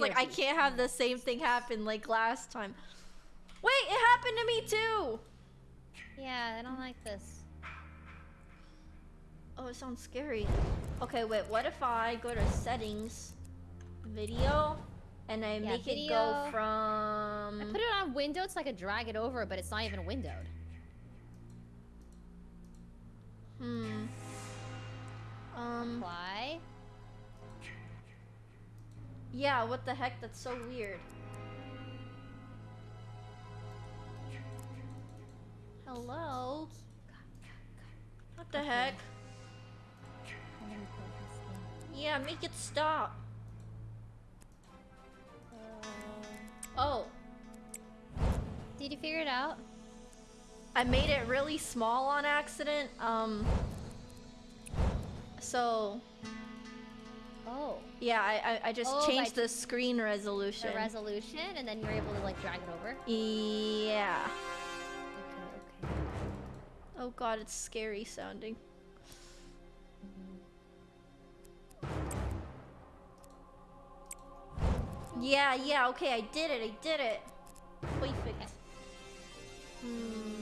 was like, I can't have the same thing happen like last time. Wait, it happened to me too. Yeah, I don't like this. Oh, it sounds scary. Okay, wait, what if I go to settings, video, and I Yeah, make it go from... I put it on windowed so I could drag it over, but it's not even windowed. Hmm. Um, Apply. Yeah, what the heck? That's so weird. Hello? What the Okay. heck? I'm gonna put this thing. Yeah, make it stop. Uh, Oh, did you figure it out? I made it really small on accident. Um, so Oh, yeah, I I, I just Oh, changed the screen resolution. the resolution, and then you're able to like drag it over. yeah. Okay, okay. Oh god, it's scary sounding. Yeah, yeah, okay, I did it, I did it. Perfect. Hmm,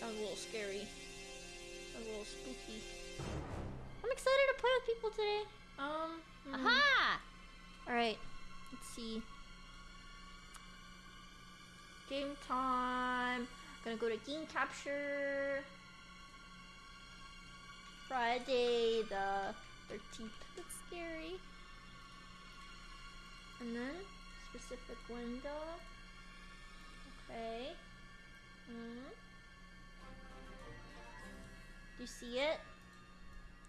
sounds a little scary. Sounds a little spooky. I'm excited to play with people today. Um, hmm. Aha! Alright, let's see. Game time. Gonna go to game capture. Friday the 13th. That's scary. And then specific window. Okay. Hmm. Do you see it?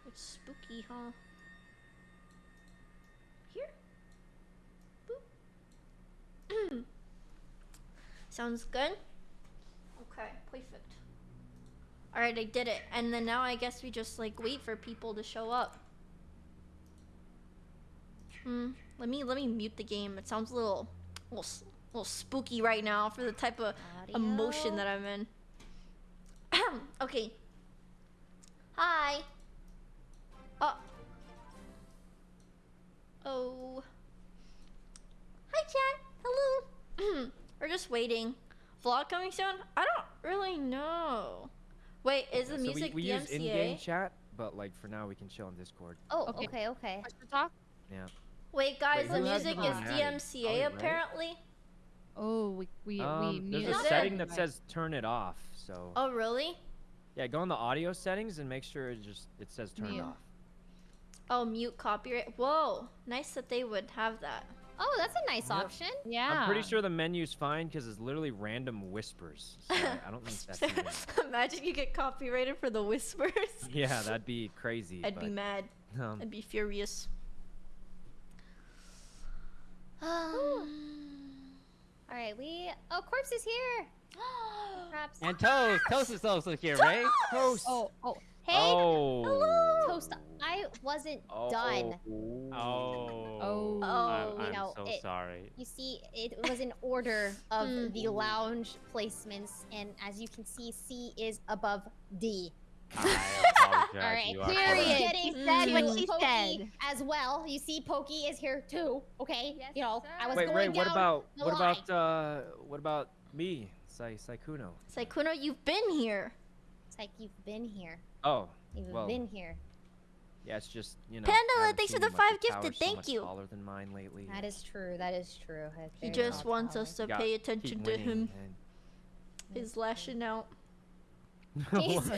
It's spooky, huh? Here? Boop. Sounds good? Okay, perfect. Alright, I did it. And then now I guess we just like wait for people to show up. Hmm. Let me let me mute the game. It sounds a little, little, s- little spooky right now for the type of emotion that I'm in. okay. Hi. Oh. Oh. Hi, chat. Hello. We're just waiting. Vlog coming soon? I don't really know. Wait, is the so music we, we use in-game chat, but like for now we can chill on Discord. Oh, Okay. okay, okay. Talk. Yeah. Wait, guys, Wait, the music is? DMCA Oh, right? apparently. Oh, we we we Um, muted. there's a setting that says turn it off. So Oh, really? yeah, go on the audio settings and make sure it just it says turn it Mute. off. Oh, mute copyright. Whoa, nice that they would have that. Oh, that's a nice Yep. option. Yeah. I'm pretty sure the menu's fine because it's literally random whispers. So I, I don't think that's even... Imagine you get copyrighted for the whispers. Yeah, that'd be crazy. I'd be mad. Um, I'd be furious. Um, all right, we. Oh, corpse is here. Perhaps. And Toast, Toast is also here, right? Toast. Oh, oh. Hey, Oh. Toast. I wasn't Oh. done. Oh. Oh. Oh. I'm, you know, so it- sorry. You see, it was in order of Hmm. the lounge placements, and as you can see, C is above D. I All right, you are period. Getting She said to what she Pokey said. as well. You see, Pokey is here too. Okay, Yes, you know, I was Wait, going Ray, down what about the what line. about uh what about me, Sai Sykkuno? Sykkuno, you've been here. It's like you've been here. Oh, You've Well, been here. Yeah, it's just you know. Pandala, I thanks for the five gifted, towers so thank you. Taller than mine lately. That is true. That is true. That's He just well wants us to pay attention to him. and- He's lashing oh out. He's,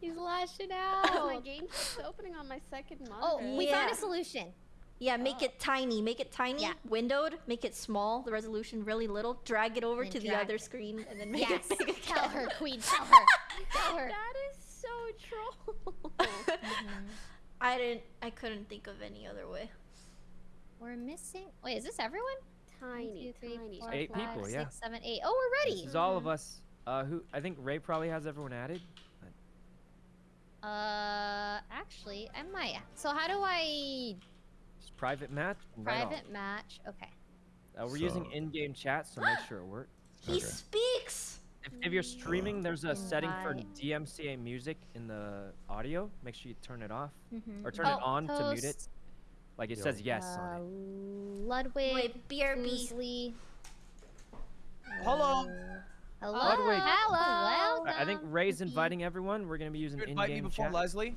he's lashing out. my game keeps opening on my second monitor. Oh, monitor. we found a solution. Yeah, make oh. it tiny. Make it tiny. Yeah. Windowed. Make it small. The resolution really little. Drag it over Then to the other it. screen, and then make Yes. it big Tell her, Queen. Tell her. Tell her. That is so troll. I didn't. I couldn't think of any other way. We're missing. Wait, is this everyone? tiny, One, two, three, tiny. four, Eight five, people, six, yeah. seven, eight. Oh, we're ready. This is all of us. Uh, who I think Ray probably has everyone added. Uh, actually, I might. So how do I Just private match. invite all. private match? Okay. Uh, we're using in-game chat, so make sure it works. He Okay. speaks. If, if you're streaming, there's a setting for DMCA music in the audio. Make sure you turn it off Mhm. or turn Oh, it on to mute it. Like it Yo. says yes Uh, on it. Ludwig. Wait, BRB. Fuslie. Hello. uh, Hello. Ludwig. Hello. I I think. Ray's inviting everyone. We're gonna be using You invite me in-game before chat. Leslie?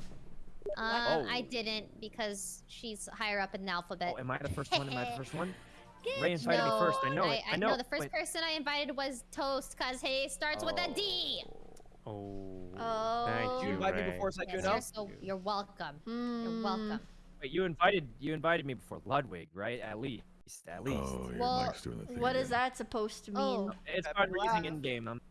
Uh, I Oh. didn't because she's higher up in the alphabet. Oh, am I the first one? Am I the first one? Ray Good. invited me first. I know I, it. I I know. the first Wait. person I invited was Toast, cause he starts with a D. Oh. Oh. Thank Did you. you invite me Ray. before so Yes, you're know? so you're welcome. You're Hmm. welcome. Wait, you invited you invited me before Ludwig, right? At least, at least. Oh, your Well, mic's doing the thing What is again. that supposed to mean? Oh. It's Happy fun. We're using laugh. in-game. I'm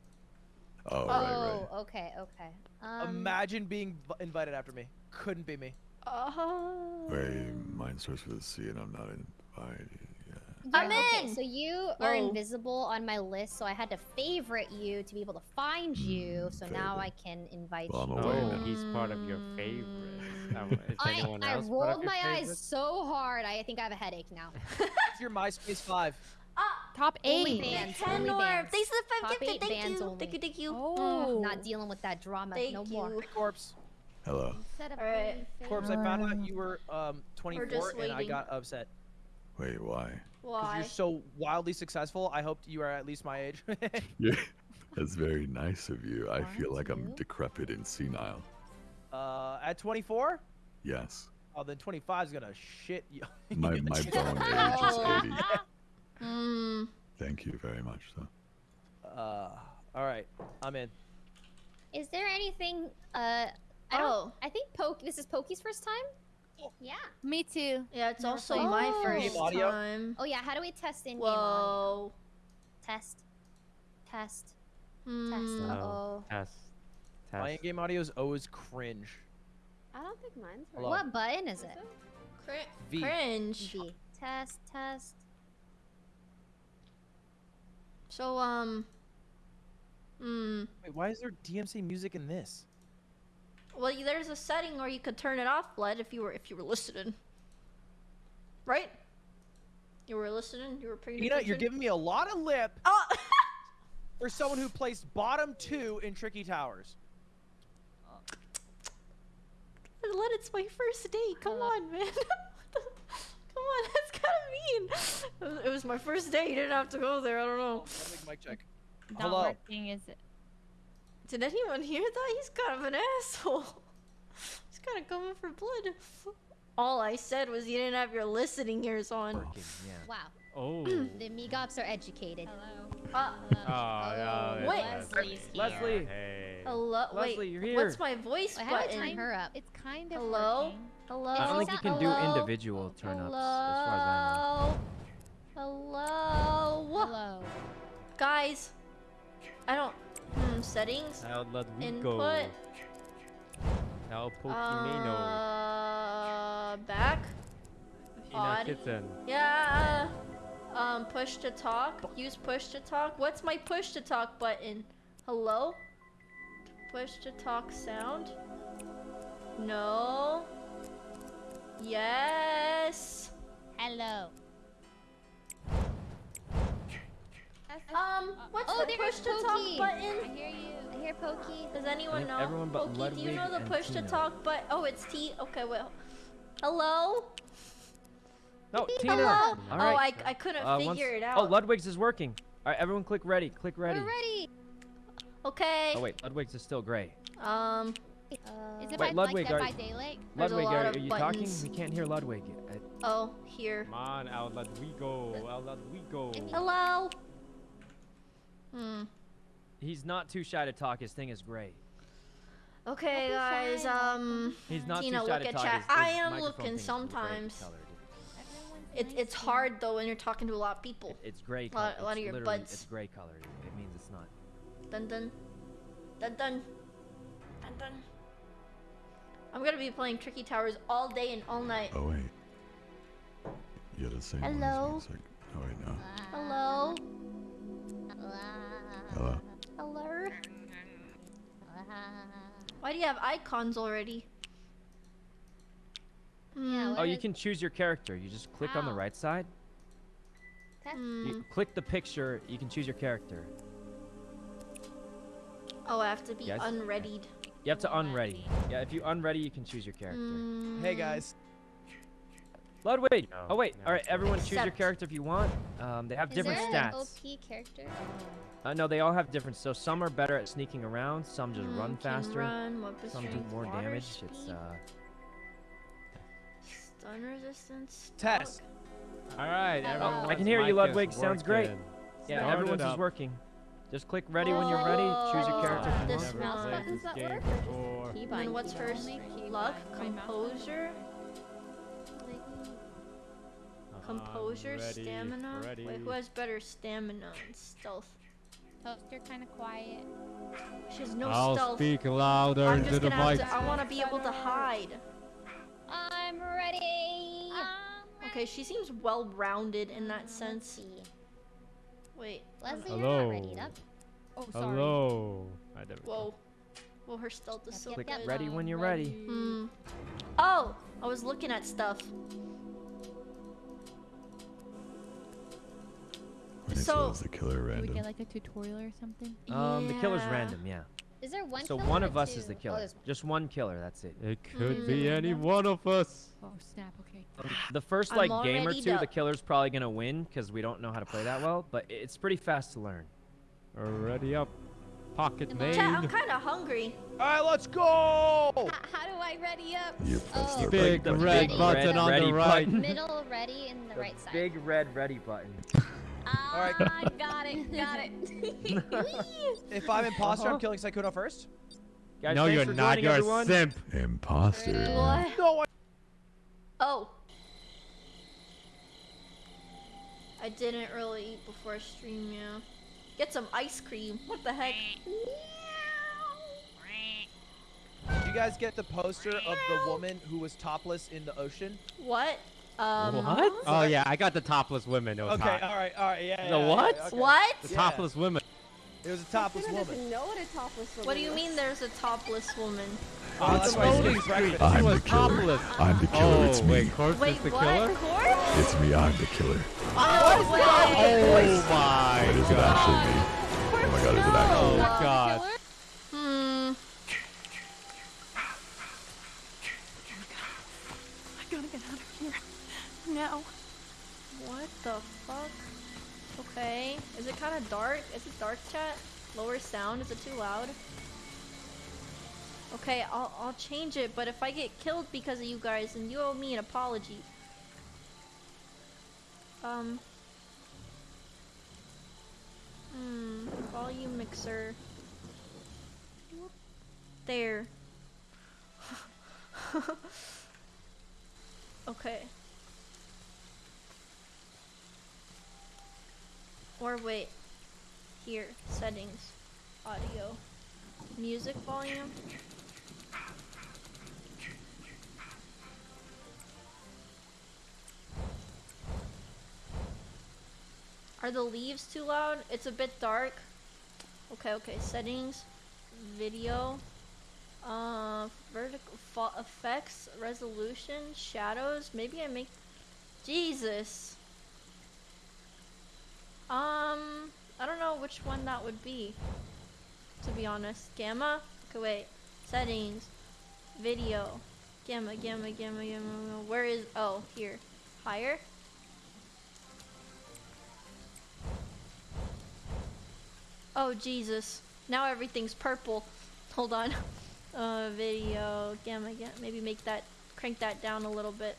Oh, Oh, right, right. okay, okay. Um, Imagine being invited after me. Couldn't be me. Oh. Wait, mine starts with a C and I'm not invited. Yeah. I'm yeah, okay, in! so you are Oh. invisible on my list, so I had to favorite you to be able to find you. Mm, So now. I can invite Well, you. Oh, now. he's part of your favorites. Um, I, I else part of rolled your my eyes so hard, I think I have a headache now. What's your MySpace 5? Ah, Top Only eight. bands, ten only more. bands. Thanks for the five Top gifted. eight Thank bands you. only. Thank you. Thank you. Oh. Not dealing with that drama Thank no you. more. Hey, Corpse. Hello. Set up Alright. only Corpse, I found out you were um 24 just and I got upset. Wait, why? Because Why? you're so wildly successful, I hoped you are at least my age. Yeah, that's very nice of you. I feel like I'm decrepit and senile. uh, at 24? Yes. Oh, then 25 is gonna shit you. My my bone age is 80. Hmm. Thank you very much, though. Uh, all right, I'm in. Is there anything? Uh, I don't. Oh. I think Poke. This is Pokey's first time. Yeah. Me too. Yeah, it's Never also played. my Oh. first time. Oh yeah. How do we test in game audio? Whoa. Test. Test. Test. Hmm. Uh oh. Test. My Test. in-game audio is always cringe. I don't think mine's right. What button is Is it? Cri- V. Cringe. V. Test. Test. So um. Hmm. Wait, why is there DMC music in this? Well, there's a setting where you could turn it off, Blood, if you were if you were listening. Right? You were listening. You were paying Tina, attention. you're giving me a lot of lip Oh. for someone who placed bottom two in Tricky Towers. Uh, Blood, it's my first day. Come uh. on, man. Come on, that's kind of mean. It was, my first day. You didn't have to go there. I don't know. Let me mic check. Not Hello. working, is it? Did anyone hear that? He's kind of an asshole. He's kind of coming for blood. All I said was you didn't have your listening ears on. working. Yeah. Wow. Oh. The Megops are educated. Hello. Uh, Oh, yeah. Wait. Leslie's here. Leslie. Hey. hello. Leslie, you're here. What's my voice Wait, how do I button? turn her up? It's kind of Hello? working. Hello. I don't think you can do individual turn ups, as far as I know. Hello. Hello. Hello. Guys. I don't. Hmm. Settings. Now let we Input. go. Now Pokimane. Uh. Back. Tina odd. Kitten. Yeah. Um, push to talk. Use push to talk. What's my push to talk button? Hello? Push to talk sound? No. Yes. Hello. Um, what's Oh, the there push to talk Pokey. button? I hear you. I hear Pokey. Does anyone know? everyone but Pokey, do you know the and push to talk but oh it's T okay well Hello? No, Tina. Hello? All Oh. I, I couldn't Uh, once- figure it out. Oh. Ludwig's is working. All right, everyone, click ready. Click ready. We're ready. okay. Oh wait, Ludwig's is still gray. Um Uh, Is it Wait, by, Ludwig, like are- Dead by daylight? Ludwig, are, of are you buttons. talking? We can't hear Ludwig. Uh, oh here. Come on, out let we go. Out let go. Hello? Hmm. he's not too shy to talk. His thing is gray. Okay, guys. shy. Um, He's not Tina, too shy look to at talk. chat. His, his I am looking sometimes. colored. it's it's hard though when you're talking to a lot of people. It- it's gray Lot- a lot of your buds. It's gray colored. It, it means it's not. Dun dun, dun dun, dun dun. I'm gonna be playing Tricky Towers all day and all night. Oh, wait. You're the same one as me. Hello? It's like, oh, wait, no. Hello? Hello? Hello? Why do you have icons already? Yeah, Hmm. Oh, you can choose your character. You just click on the right side. Hmm. You click the picture. You can choose your character. Oh, I have to be Yes. unreadied. You have to unready. Yeah, if you unready, you can choose your character. Hmm. Hey guys. Ludwig. No, oh wait. no. All right, everyone, choose your character if you want. Um, they have Is different there an stats. OP character? Uh, no, they all have different. So some are better at sneaking around. Some just Mm, run faster. Run, weapon Some do more damage. speed, It's uh. stun resistance. Test! dog. All right, Oh, I can hear you, Ludwig. Sounds great. working. Yeah, Start it everyone's is working. Just click ready when you're ready. Choose your Oh, character if you this want. Never Buttons this that game work. before. And what's binding. first? Luck, bind- mouse composure, composure, ready, stamina. ready. Wait, who has better stamina and stealth? Toaster kind of quiet. She has no I'll stealth. speak louder I'm into just the gonna mic. to. I want to be able to hide. I'm ready. Okay, she seems well-rounded in that Let's sense. Wait. Leslie, Hello. you're not ready up. Oh, sorry. Hello. There we go. Whoa. Well, her stealth is Yep, so yep, Click yep. good. ready when you're ready. Hmm. Oh, I was looking at stuff. When So- says the killer Do we get like a tutorial or something? Um, the killer's random, yeah. Is there one so killer one or of us is the Oh, killer. there's one. Just one killer. That's it. It could Hmm. be any one of us. Oh, snap. Okay. The first I'm like game or already two, the killer's probably gonna win because we don't know how to play that well. But it's pretty fast to learn. Ready up. Pocket Come on. Chat, I'm kind of hungry. All right, let's go. H- how do I ready up? You press Oh. the Big the red button red on ready the right. button. Middle ready in the, right side. Big red ready button. Ah, Alright. got it, got it. If I'm imposter, Uh-huh. I'm killing Sykkuno first. Guys, no, you're not. joining, You're everyone. a simp. Imposter. What? No, I Oh. I didn't really eat before I stream, yeah. Get some ice cream. What the heck? Did you guys get the poster of the woman who was topless in the ocean? What? Um, What? Oh yeah, I got the topless women. It was Okay, hot. all right, all right, yeah. The yeah, what? yeah, okay. What? The Yeah. topless women. It was a topless Sykkuno woman. doesn't know what a topless woman What do you mean there's a topless woman? Oh, that's why loading screen. I'm She the killer. topless. I'm the killer. Oh it's me. wait, Corpse Wait, is the what? killer. Corpse? It's me. I'm the killer. Oh, wait. Oh my Is it god. actually me? Oh my god, is it Oh actually me? god. Now. What the fuck? Okay. Is it kind of dark? Is it dark chat? Lower sound? Is it too loud? Okay, I'll, I'll change it, but if I get killed because of you guys, then you owe me an apology. Um. Hmm. Volume mixer. There. okay. Or wait. Here, settings. Audio. Music volume. Are the leaves too loud? It's a bit dark. Okay, okay. Settings. Video. Uh, vertical effects, resolution, shadows. Maybe I make. Jesus. Um, I don't know which one that would be. To be honest, gamma. Okay, wait. Settings, video, gamma, gamma, gamma, gamma. Where is? Oh, here. Higher. Oh Jesus! Now everything's purple. Hold on. Uh, video, gamma, gamma. Maybe make that, crank that down a little bit.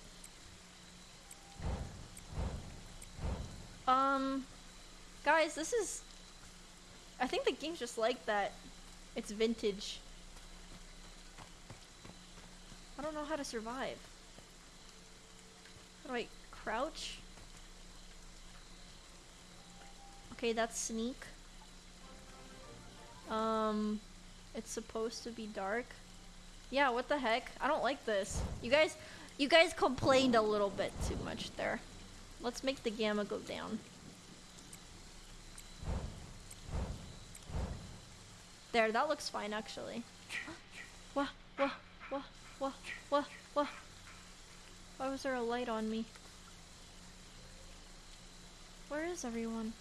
Um, guys, this is. I think the game's just like that. It's vintage. I don't know how to survive. How do I crouch? Okay, that's sneak. Um, it's supposed to be dark. Yeah, what the heck? I don't like this. You guys, you guys complained a little bit too much there. Let's make the gamma go down. There, that looks fine actually. Why was there a light on me? Where is everyone?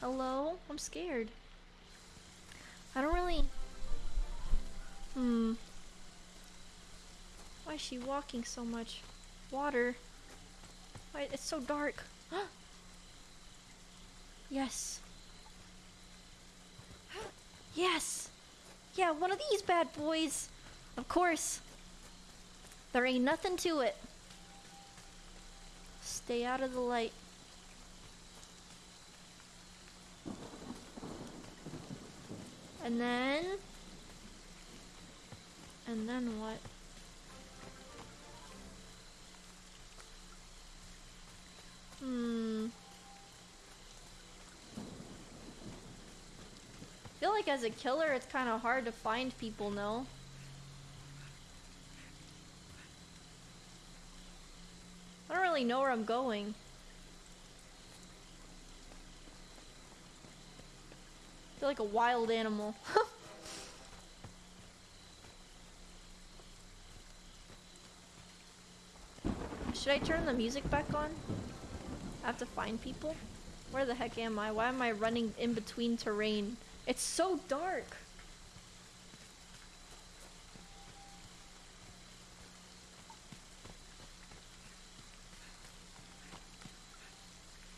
Hello? I'm scared. I don't really. Hmm. Why is she walking so much? Water. Why it's so dark. yes. Yes. Yeah, one of these bad boys. Of course. There ain't nothing to it. Stay out of the light. And then... And then what? Hmm. Feel like as a killer, it's kind of hard to find people, no? I don't really know where I'm going. I feel like a wild animal. Should I turn the music back on? I have to find people? Where the heck am I? Why am I running in between terrain? It's so dark.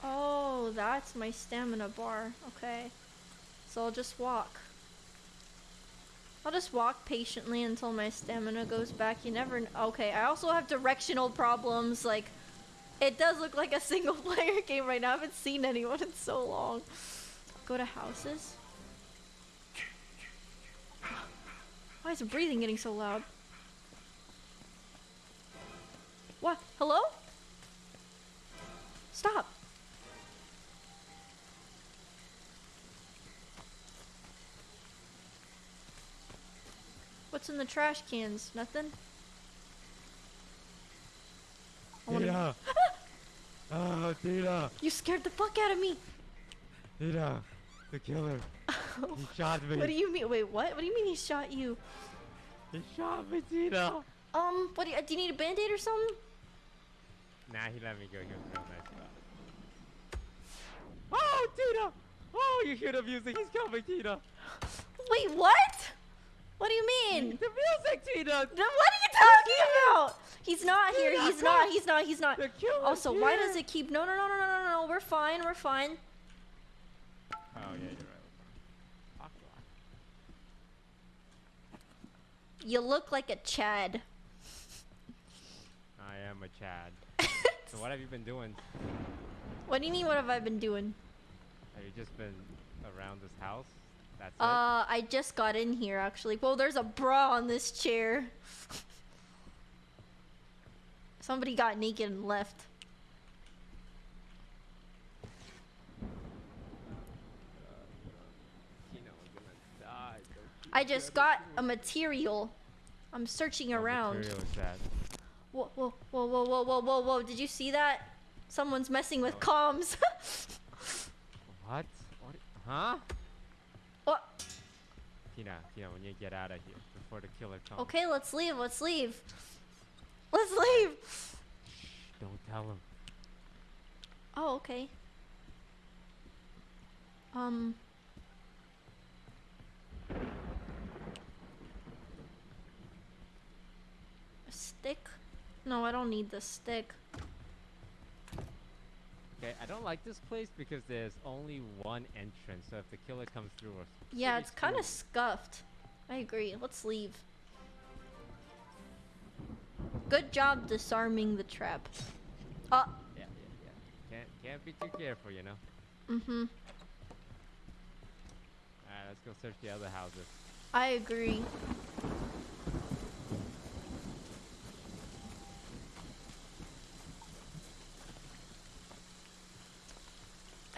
Oh, that's my stamina bar. Okay. So I'll just walk. I'll just walk patiently until my stamina goes back. You never Okay, I also have directional problems. Like, it does look like a single player game right now. I haven't seen anyone in so long. Go to houses. Why is the breathing getting so loud? What? Hello? Stop. What's in the trash cans? Nothing? I wanna- Tina! oh! You scared the fuck out of me. Tina! The killer. He shot me. What do you mean? Wait, what? What do you mean he shot you? He shot me, Tina! Um, what do you, do you need a band-aid or something? Nah, he let me go. He was real nice about it. Oh, Tina! Oh, you hear the music? He's coming, Tina! Wait, what? What do you mean? The music, Tina! Then what are you talking about? He's not here. Tina, He's not. He's not. He's not. The killer's Also, why does it keep? No, no, no, no, no, no, no. We're fine. We're fine. Oh, yeah, you're right. Fuck, fuck. You look like a Chad. I am a Chad. so what have you been doing? What do you mean? What have I been doing? Have you just been around this house? That's Uh, I just got in here actually. Well, there's a bra on this chair. Somebody got naked and left. it? Tina, we're gonna die. Don't you I just got a material. I'm searching What around. material is that? Whoa, whoa, whoa, whoa, whoa, whoa, whoa, whoa! Did you see that? Someone's messing with Oh. comms. What? What? Huh? what? Tina, Tina, we need to get out of here before the killer comes. Okay, let's leave. Let's leave. Let's leave. Shh, don't tell him. Oh, okay. Um. A stick? No, I don't need the stick. Okay, I don't like this place because there's only one entrance. So if the killer comes through, we're Yeah, it's kind of scuffed. I agree. Let's leave. Good job disarming the trap. Uh, Yeah, yeah, yeah. Can't can't be too careful, you know. mm-hmm. Alright, let's go search the other houses. I agree.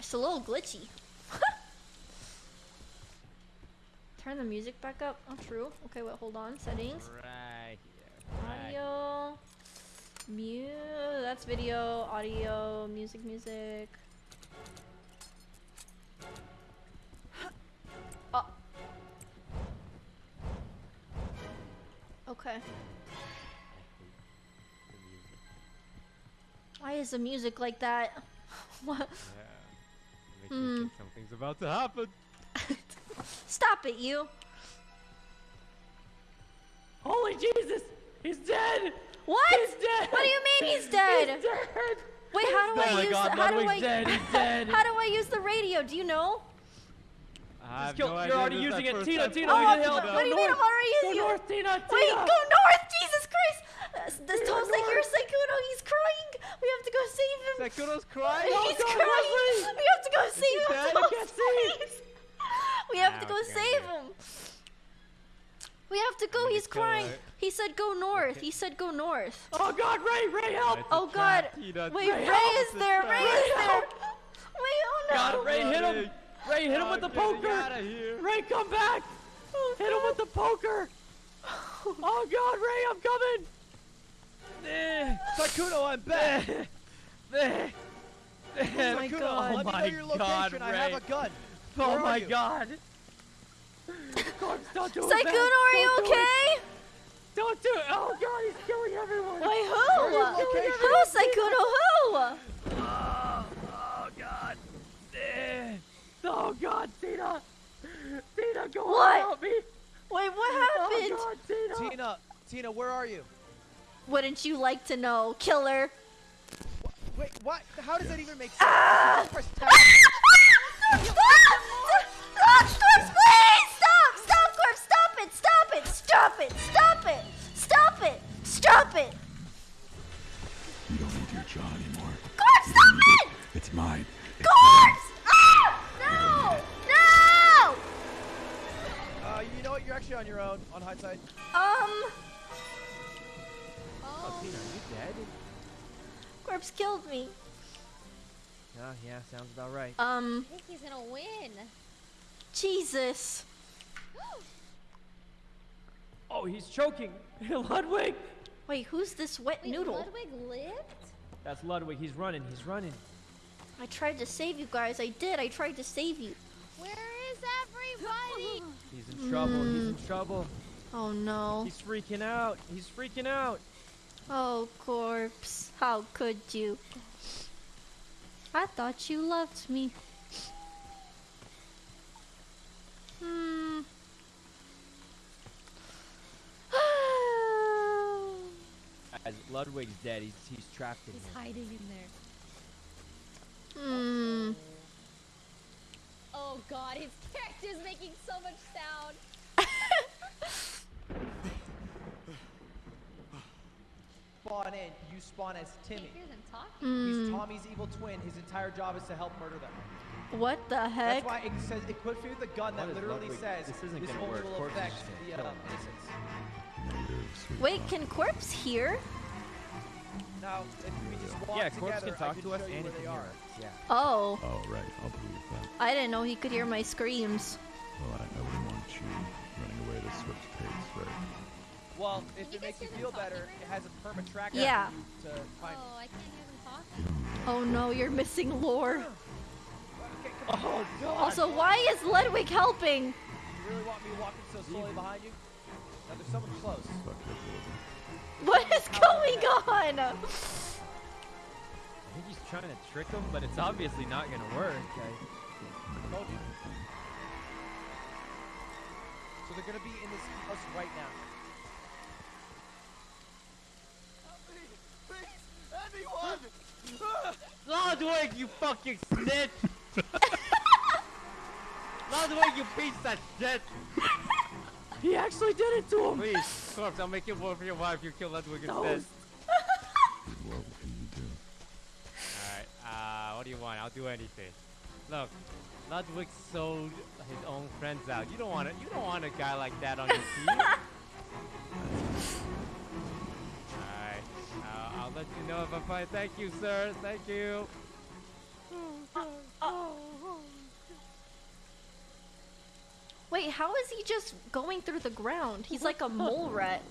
It's a little glitchy. Turn the music back up. Oh, true. Okay, wait, hold on. Settings. Right here. Right. Audio. Mu. That's video. Audio. Music. Music. Oh. Okay. I hate the music. Why is the music like that? what? Yeah. It makes hmm. me think something's about to happen. Stop it, you. Holy Jesus! He's dead! What? He's dead. What do you mean he's dead? He's dead. Wait, how do oh I my use God, the, how do I dead. Dead. how do I use the radio? Do you know? I have kill- no you're idea, already using it. Tina, Tina, Oh, we playing need help. what do you mean I'm already Go using it? north, Tina. Tina. Wait, Tina. go north! Jesus Christ! This Tom's like your Sykkuno. He's crying. We have to go save him. Sykkuno's crying. He's oh, God, crying. Leslie. We have to go save him. dead? I can't see. We have to go what you gonna save him. We have to go. need to He's crying. her. He said go north. He said go north. Oh God, Ray, Ray, help! Oh God. trap, Tina. Wait, Ray, Ray is there. Ray is there. Wait, oh no. God, Ray, hit him! Ray, hit him Oh, oh with the poker! Ray, come back! Hit him with the poker! Oh God, Ray, I'm coming! Sykkuno, I'm back. eh, eh. my Sykkuno, God. let me know my your location. God, I have a gun. Oh Where are my you? God! Corpse, don't do it, are you Don't okay? Don't do it! Oh God, he's killing everyone! Wait, who? are your locations? Who, Sykkuno? Who? Oh, oh God! Oh God, Tina! Tina, go What? on, help me! Wait, what Oh happened? God, Tina! Tina, Tina, where are you? Wouldn't you like to know, killer? Wait, what? How does that even make sense? Ah! Just press tab. Stop! Stop! Corpse, please! Stop! Stop, Corpse! Stop it! Stop it! Stop it! Stop it! Stop it! Stop it! You don't need your jaw anymore. Corpse, stop it! It's mine. It's Corpse! Ah! No! No! Uh, you know what? You're actually on your own. On hindsight. Um, Oh, Tina, are you dead? Corpse killed me. Oh, yeah, sounds about right. Um, I think he's gonna win. Jesus. Oh, he's choking! Ludwig! Wait, who's this wet Wait, noodle? Ludwig lived? That's Ludwig. He's running. He's running. I tried to save you guys. I did. I tried to save you. Where is everybody? He's in trouble. He's in trouble. Oh no. He's freaking out. He's freaking out. Oh, corpse. How could you? I thought you loved me. Hmm. As Ludwig's dead, he's he's trapped in He's here. hiding in there. Hmm. Oh god, his character's making so much sound. Spawn in. You spawn as Timmy. Can't hear them. He's Hmm. Tommy's evil twin. His entire job is to help murder them. What the heck? That's why it says equip me with a gun that What is literally Ludwig? says This isn't this gonna work. will affect the uh, innocents. Wait, can corpse hear? Now, if we just walk Yeah, together, Corpse can talk can to us and he where can they hear are. us. Yeah. Oh, Oh, right. I'll believe that. I didn't know he could hear my screams. Well, I, I wouldn't want you running away at a swift pace, right? Well, if you it makes you feel better, right it has a perma track Yeah. to find Oh, I can't hear them talking. Oh no, you're missing lore. Oh God. Also, why is Ludwig helping? You really want me walking so slowly behind you? Now there's someone close. Fuck it, Wilbur. What is going on? I think he's trying to trick him, but it's obviously not gonna work. I- Told you. So they're gonna be in this house right now. Ludwig, you fucking snitch! Ludwig, you piece of shit! He actually did it to him. Please, Corpse, I'll make it work for your wife. You kill Ludwig No. instead. What can you do? Alright, uh, what do you want? I'll do anything. Look, Ludwig sold his own friends out. You don't want to, you don't want a guy like that on your team. let you know if I find. Thank you, sir. Thank you. Wait, how is he just going through the ground? He's like a mole rat.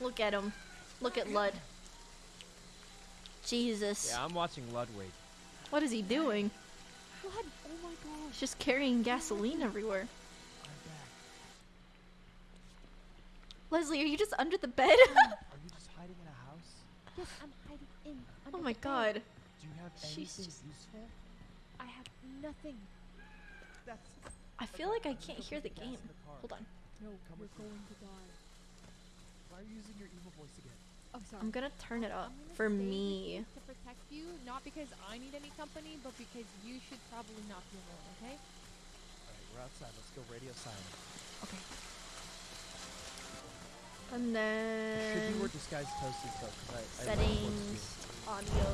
Look at him. Look at Lud. Jesus. Yeah, I'm watching Ludwig. What is he doing? Blood. Oh my gosh. He's just carrying gasoline everywhere. Leslie, are you just under the bed? Are you just hiding in a house? Yes, I'm hiding in. oh under my the bed. god. Do you have anything Jesus. useful? I have nothing. That's I feel like I can't hear the game. the. Hold on. No, Come we're going to die. Why are you using your evil voice again? Oh, sorry. I'm gonna turn it up for me. To protect you, not because I need any company, but because you should probably not be alone, okay? Alright, we're outside. Let's go radio silent. Okay. And Should be then where disguised toast is though, 'cause I, I settings, audio,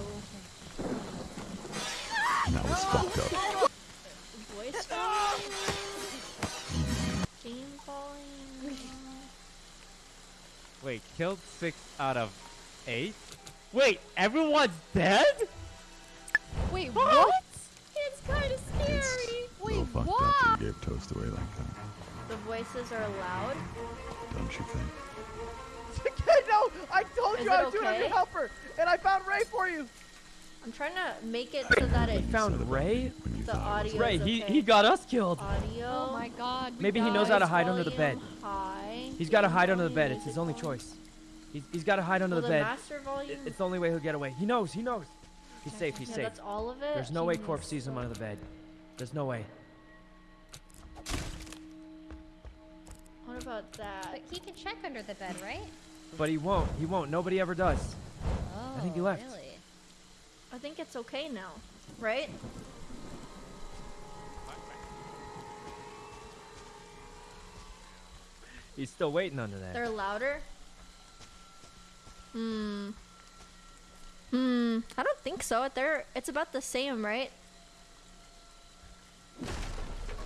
That was fucked up. voice volume, game volume. Wait, killed six out of eight? Wait, everyone's dead? Wait, what? It's kind of scary. a Wait, little fucked what? up you gave toast away like that. The voices are loud. Don't you think? no! I told Is you I it was doing a okay? good helper! And I found Ray for you! I'm trying to make it so that it You found Ray? The thought it audio- Ray, is he, he got us killed. audio. Oh my god. Maybe he knows how to hide under the bed. volume High. He's got to hide under the bed. It's his only choice. He's, he's got to hide under Well, the the bed. master volume. It's the only way he'll get away. He knows. He knows. He's safe. He's yeah, safe. that's all of it. There's no way Jeez. Corpse sees him under the bed. There's no way. What about that? But he can check under the bed, right? But he won't. He won't. Nobody ever does. Oh, think he left. Really? I think it's okay now, right? He's still waiting under that. They're louder. Hmm. Hmm. I don't think so. They're. It's about the same, right?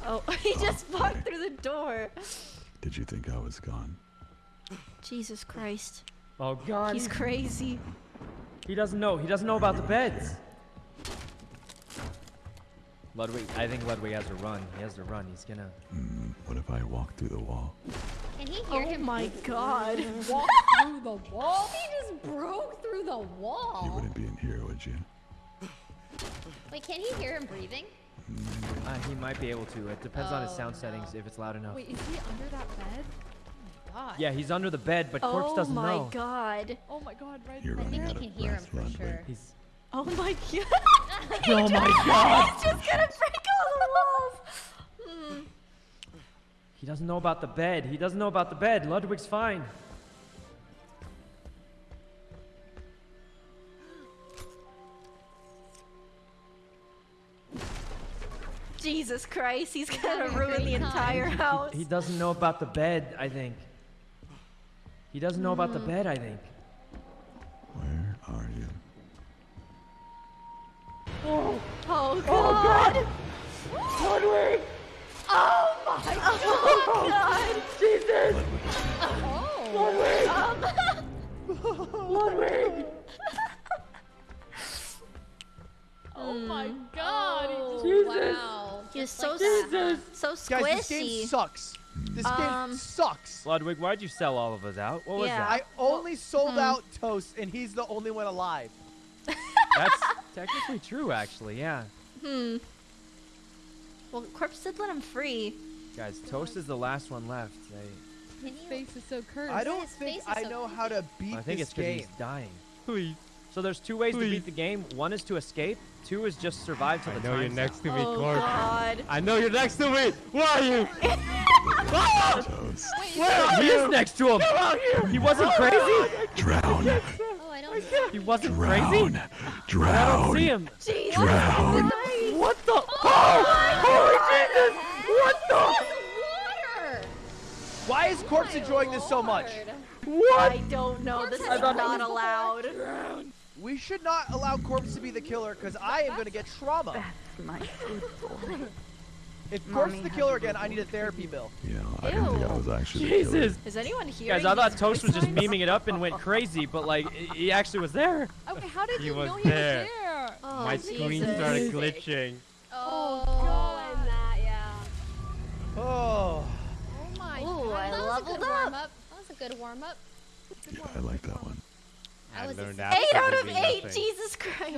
Oh, he just walked through the door. Did you think I was gone? Jesus Christ. Oh God. He's crazy. He doesn't know. He doesn't know about the beds. Ludwig, I think Ludwig has to run. He has to run. He's gonna. Hmm, what if I walk through the wall? Can he hear Oh him? Oh my god. Walk through the wall? He just broke through the wall. You wall. wouldn't be in here, would you? Wait, can he hear him breathing? Uh, he might be able to. It depends on his Oh, sound no. settings if it's loud enough. Wait, is he under that bed? God. Yeah, he's under the bed, but Corpse Oh doesn't know. Oh my god. Oh my god, right You're I think out he can hear him breath, for Ludwig. sure. He's. Oh my god. Oh my God! He's just gonna break all the walls. Hmm. He doesn't know about the bed. He doesn't know about the bed. Ludwig's fine. Jesus Christ, he's gonna ruin the entire time. house. He doesn't know about the bed, I think. He doesn't know about the bed, I think. Where are you? Oh god. Ludwig! Oh my god. Jesus! Oh. Ludwig! Oh my Hmm. god. Oh, Jesus. Wow. He's Just so like? Jesus! So Guys, this game sucks. This Um, game sucks. Ludwig, why'd you sell all of us out? What was Yeah. I that? only sold hmm. out Toast, and he's the only one alive. That's technically true, actually, yeah. Hmm. Well, Corpse did let him free. Guys, Toast is the last one left. They, Can His face is so cursed. I don't his think I so know how to beat I think this it's because game. he's dying. Please. So there's two ways to beat the game. One is to escape. Two is just survive till I the know you're time's next to me, oh Corp. god. I know you're next to me. Where are you? Toast. Where are he is next to him. He wasn't crazy. Drown! Oh, I don't. He wasn't crazy. Drown! I don't Drown! see him. Jesus Drown! Christ. What the? Oh! Holy Jesus! What the? Water. Why is Corpse enjoying this so much? What? I don't know. This is I thought it not was allowed. We should not allow Corpse to be the killer, because I am going to get trauma. If Corpse is the killer again, I need a therapy bill. Yeah, I didn't think I was actually the killer. Jesus. Is anyone here? Guys, I thought Toast was just memeing it up and went crazy, but like he actually was there. Okay, how did He you was know he there. was there? Oh, My screen started glitching. Oh, Oh, and that, yeah. Oh. Oh my Ooh, god. I that was a leveled good up. warm up. That was a good warm up. Yeah, I like that one. I I was learned excited. Eight out of eight. nothing. Jesus Christ.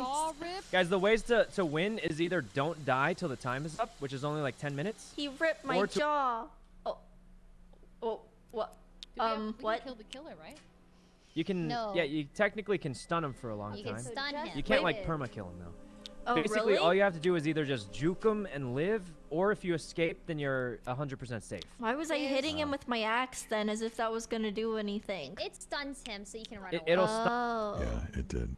Guys, the ways to, to win is either don't die till the time is up, which is only like 10 minutes. He ripped my jaw. Oh. Oh. What? Do we have- Um. we can What? kill the killer, right? You can, No. yeah, you technically can stun him for a long You time. can stun him. You can't like perma kill him though. Oh, Basically, really? all you have to do is either just juke him and live, or if you escape, then you're 100% safe. Why was I Is- hitting him with my axe then, as if that was gonna do anything? It stuns him so you can run It- away. it'll stop. Oh. Yeah, it did.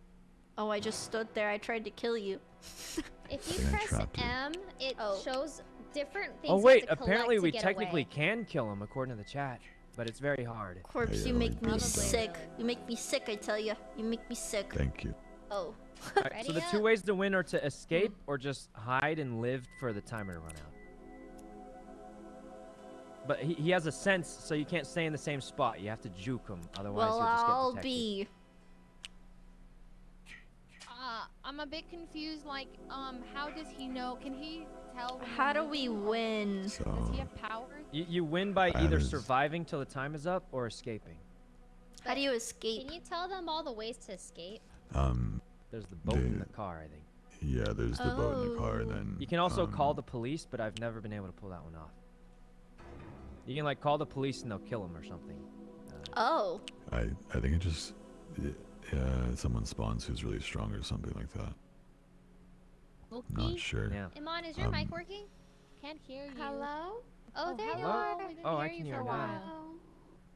Oh, I just stood there. I tried to kill you. If you think press. M, it Oh. shows different things. Oh wait, apparently we technically away. can kill him according to the chat, but it's very hard. Corpse, yeah, you make me did that. sick. You make me sick, I tell you. You make me sick. Thank you. Oh. Alright, so Ready the two ways to win are to escape or just hide and live for the timer to run out. But he, he has a sense, so you can't stay in the same spot. You have to juke him, otherwise well, you'll just get I'll detected. be. Uh, I'm a bit confused. Like, um, how does he know? Can he tell? How do we moving, or win? Does he have powers? You, you win by That either is- surviving till the time is up or escaping. How do you escape? Can you tell them all the ways to escape? um There's the boat in The- the car, I think. yeah, there's the boat in the car, and Oh. then You can also call um, the police, but I've never been able to pull that one off. You can like call the police and they'll kill him or something. Uh, Oh. I I think it just y- yeah, someone spawns who's really strong or something like that. Okay. Not sure. yeah. Imane, is your Um, mic working? Can't hear you. Hello? Oh, Oh, there you are. We didn't Oh, I hear can you hear for a now. while.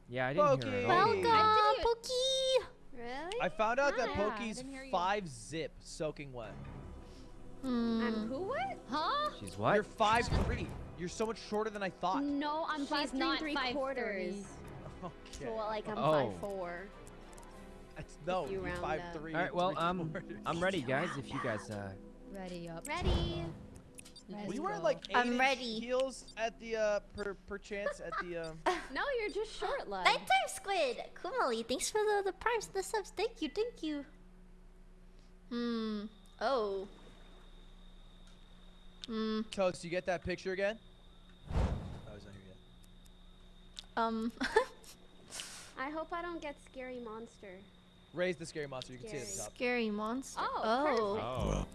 Yeah, I didn't hear it at all. Pokey! Welcome, you- Pookie. Really? I found out that Hi. Pokey's Didn't hear you. five zip soaking wet. Hmm. I'm who what? Huh? She's what? You're five three. You're so much shorter than I thought. No, I'm She's five three not three five quarters. Okay. So like I'm Oh. five four. That's, no, you you're five up. three. All right, well, three um, quarters. I'm ready, guys. If you guys, uh, Ready up. Ready. We were you like eight I'm inch ready. heels at the uh per per chance at the um? No, you're just short love. Nighttime Squid. Kumali, thanks for the the primes, the subs. Thank you, thank you. Hmm. Oh. Hmm. Toast, you get that picture again? Oh, he's not here yet. Um. I hope I don't get scary monster. Raise the scary monster. You can see it at the Scary. top. Scary monster. Oh, oh.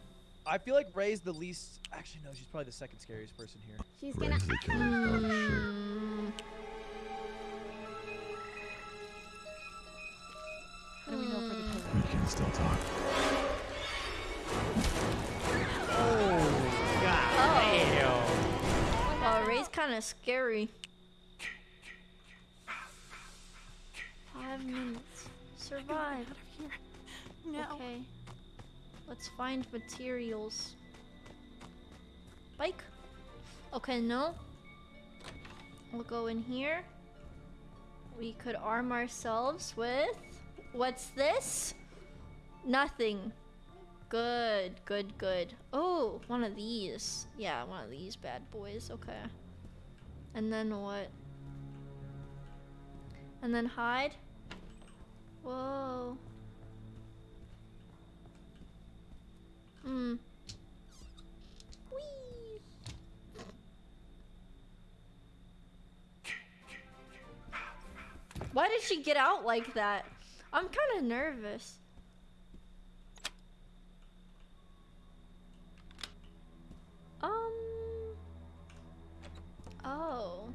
Oh. Well, I feel like Rae's the least. Actually, no, she's probably the second scariest person here. She's gonna. Rae's the. Oh shit. Hmm. How do we know for the killer? We can still talk. Oh, Damn. Wow, Rae's kind of scary. Five minutes. Survive. Okay. Let's find materials. Bike. Okay, no. We'll go in here. We could arm ourselves with. What's this? Nothing. Good, good, good. Oh, one of these. Yeah, one of these bad boys. Okay. And then what? And then hide. Whoa. Hmm. Whee! Why did she get out like that? I'm kind of nervous. Um. Oh.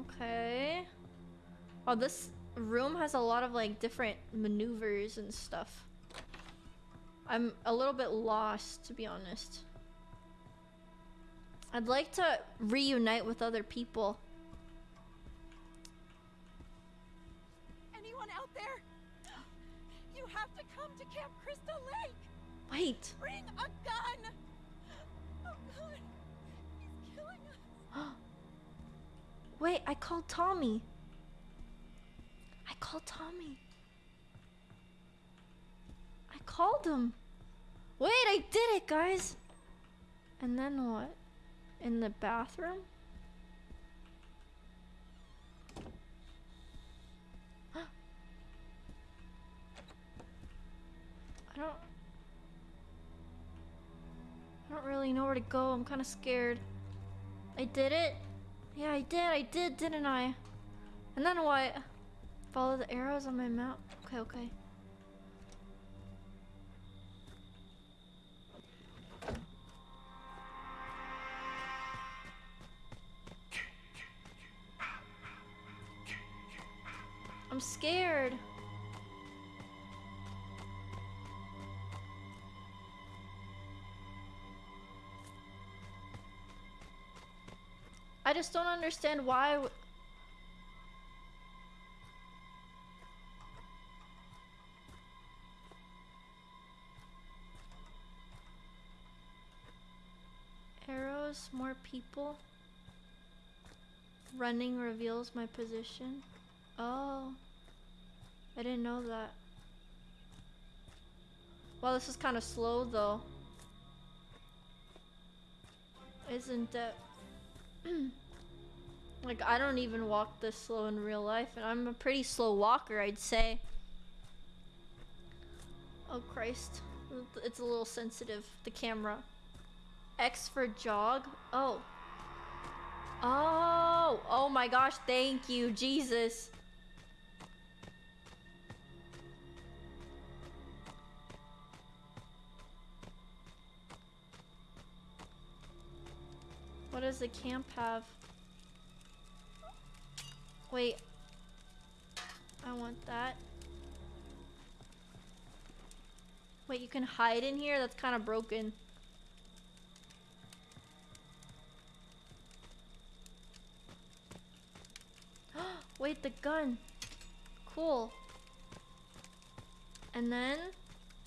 Okay. Oh, this room has a lot of like different maneuvers and stuff. I'm a little bit lost, to be honest. I'd like to reunite with other people. Anyone out there? You have to come to Camp Crystal Lake. Wait. Bring a gun. Oh God, he's killing us. Wait, I called Tommy. I called Tommy. Called him. Wait, I did it, guys. And then what? In the bathroom? I don't. I don't really know where to go. I'm kind of scared. I did it. Yeah, I did. I did, didn't I? And then what? Follow the arrows on my map. Okay, okay. I'm scared. I just don't understand why... Arrows, more people. Running reveals my position. Oh. I didn't know that. Well, this is kind of slow though. Isn't it? like, I don't even walk this slow in real life, and I'm a pretty slow walker, I'd say. Oh, Christ. It's a little sensitive, the camera. X for jog? Oh. Oh! Oh my gosh, thank you, Jesus. What does the camp have? Wait. I want that. Wait, you can hide in here? That's kind of broken. Wait, the gun. Cool. And then,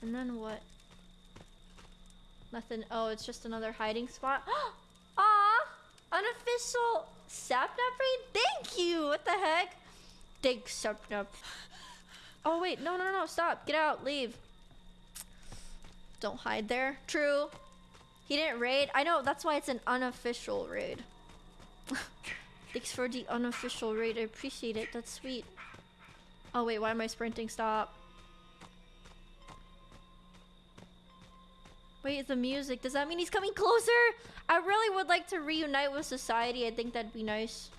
and then what? Nothing. Oh, it's just another hiding spot. Oh, Unofficial sapnap raid. Thank you. What the heck? Thanks, sapnap. Oh wait, no, no, no, stop. Get out. Leave. Don't hide there. True. He didn't raid. I know. That's why it's an unofficial raid. Thanks for the unofficial raid. I appreciate it. That's sweet. Oh wait, why am I sprinting? Stop. Wait, the music. Does that mean he's coming closer? I really would like to reunite with society. I think that'd be nice.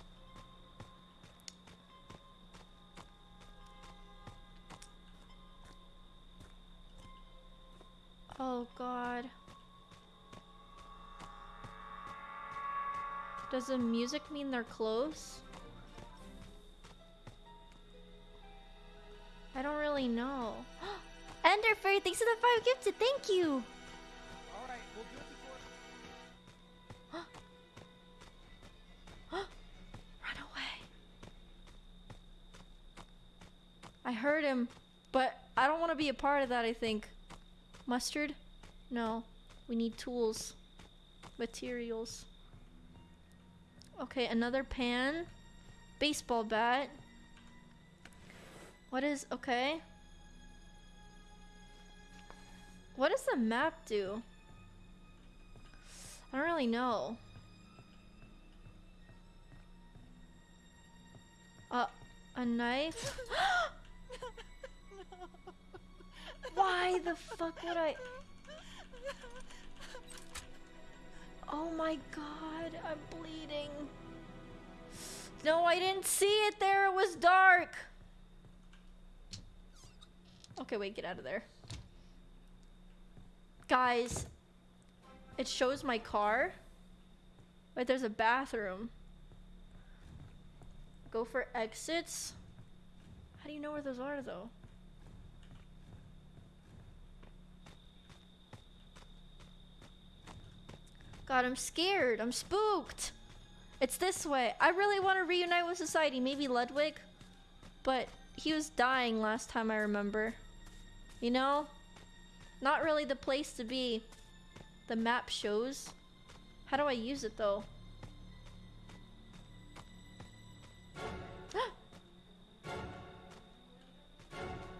Oh god. Does the music mean they're close? I don't really know. Enderfairy, thanks for the five gifted. Thank you. I heard him, but I don't want to be a part of that, I think. Mustard? No. We need tools. Materials. Okay, another pan. Baseball bat. What is... Okay. What does the map do? I don't really know. Uh, a knife? Why the fuck would I? Oh my god, I'm bleeding. No, I didn't see it there. It was dark. Okay, wait, get out of there. Guys, it shows my car. Wait, there's a bathroom. Go for exits. How do you know where those are, though? God, I'm scared. I'm spooked. It's this way. I really want to reunite with society. Maybe Ludwig. But he was dying last time I remember. You know? Not really the place to be. The map shows. How do I use it though? oh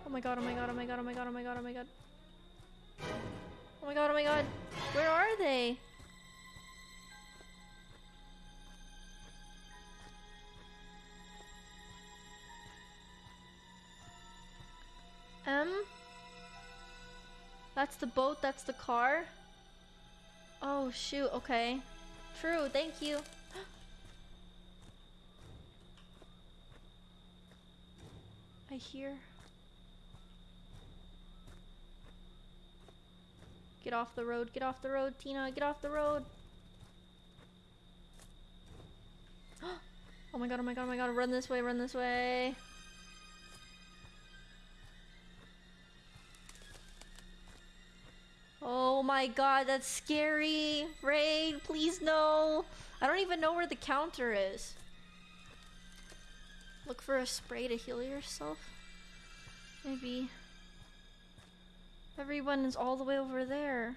my god, oh my god, oh my god, oh my god, oh my god, oh my god. Oh my god, oh my god. Where are they? M? That's the boat, that's the car? Oh shoot, okay. True, thank you. I hear. Get off the road, get off the road, Tina, get off the road. oh my god, oh my god, oh my god, run this way, run this way. Oh my god, that's scary. Raid, please no. I don't even know where the counter is. Look for a spray to heal yourself. Maybe. Everyone is all the way over there.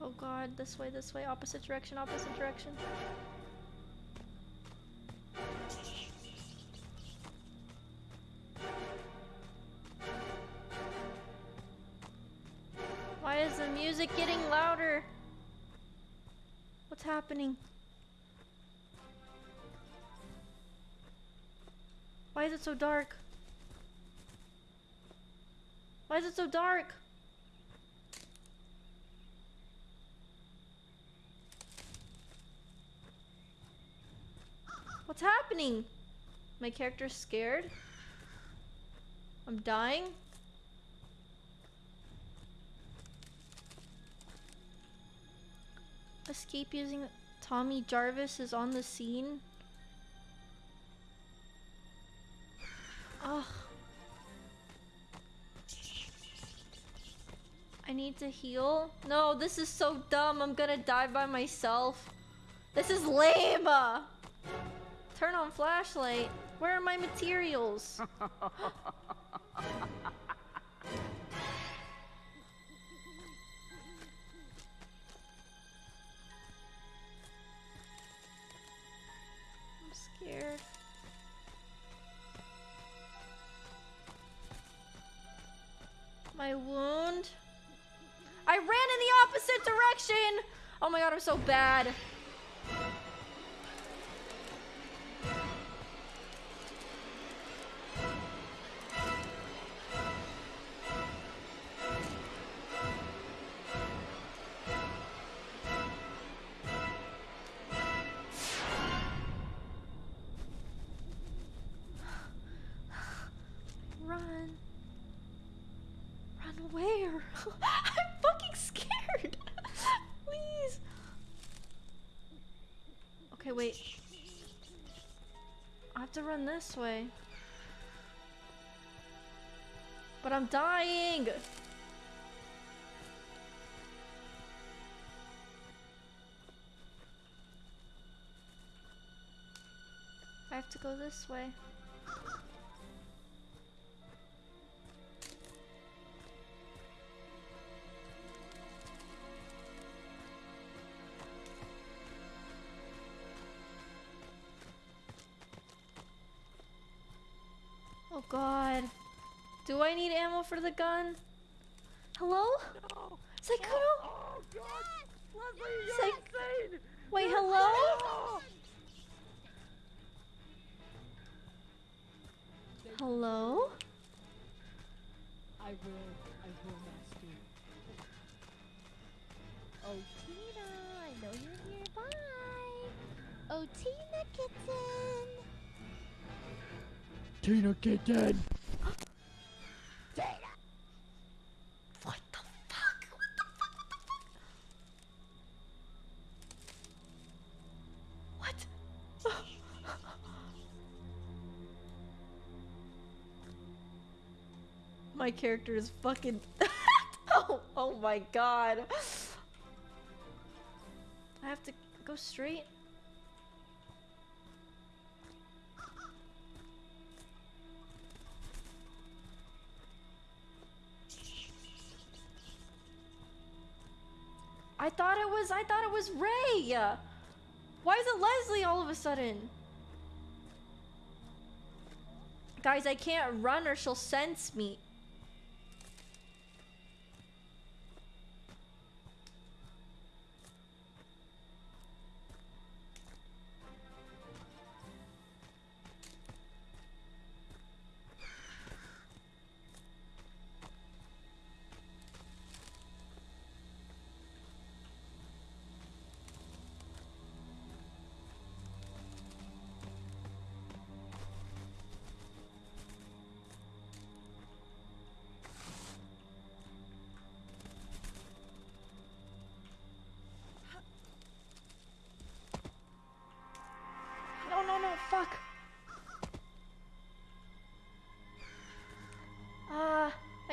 Oh god, this way, this way, opposite direction, opposite direction. Why is the music getting louder? What's happening? Why is it so dark? Why is it so dark? What's happening? My character's scared? I'm dying? Escape using Tommy Jarvis is on the scene. Ugh. I need to heal. No, this is so dumb. I'm gonna die by myself. This is lame. Turn on flashlight. Where are my materials? I'm. My wound. I ran in the opposite direction. Oh my god, I'm so bad. This way. But I'm dying. I have to go this way. Do I need ammo for the gun? Hello? No. Sykkuno? Oh god! Leslie, you're Saik- insane! Wait, You're hello? insane! Hello? I will. I will, master. Oh, Tina, I know you're nearby. Oh, Tina kitten. Tina Kitten! Character is fucking. oh, oh my god. I have to go straight. I thought it was I thought it was Rae. Why is it Leslie all of a sudden? Guys, I can't run or she'll sense me.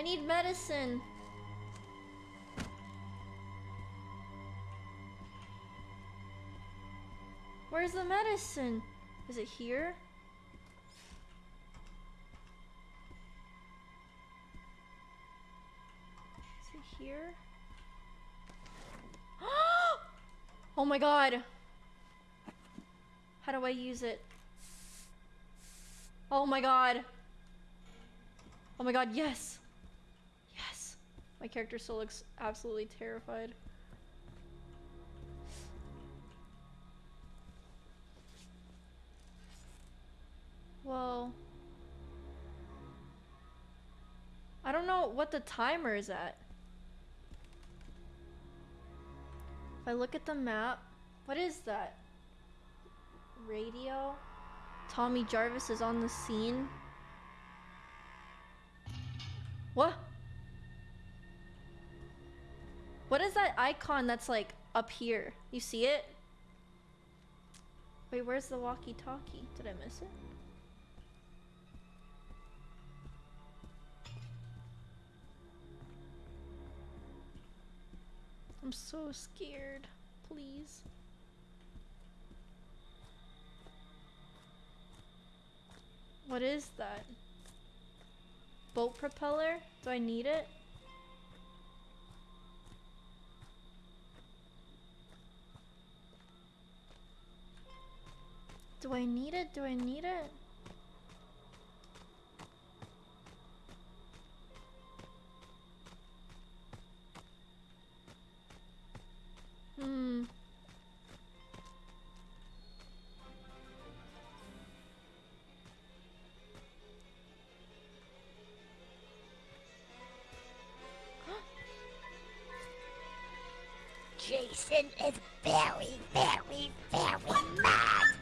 need medicine. Where's the medicine? Is it here? Is it here? oh my god! How do I use it? Oh my god! Oh my god, yes! My character still looks absolutely terrified. Well, I don't know what the timer is at. If I look at the map, what is that? Radio? Tommy Jarvis is on the scene. What? What is that icon that's like up here? You see it? Wait, where's the walkie-talkie? Did I miss it? I'm so scared. Please. What is that? Boat propeller? Do I need it? Do I need it? Do I need it? Hmm. Jason is very, very, very mad.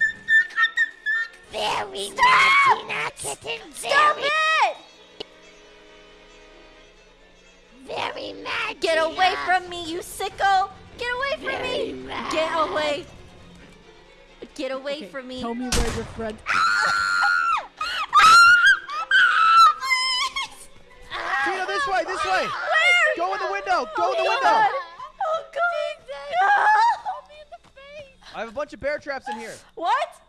Very Stop! mad, Tina Kitten. Stop very, it! very mad. Get away from me, you sicko! Get away from Very me! mad. Get away! Get away Okay, from me! Tell me where your friend. Ah! Ah! Tina, this way, this way. Where? Go in the window. Go in the Oh window. God! Oh god! I have a bunch of bear traps in here. What?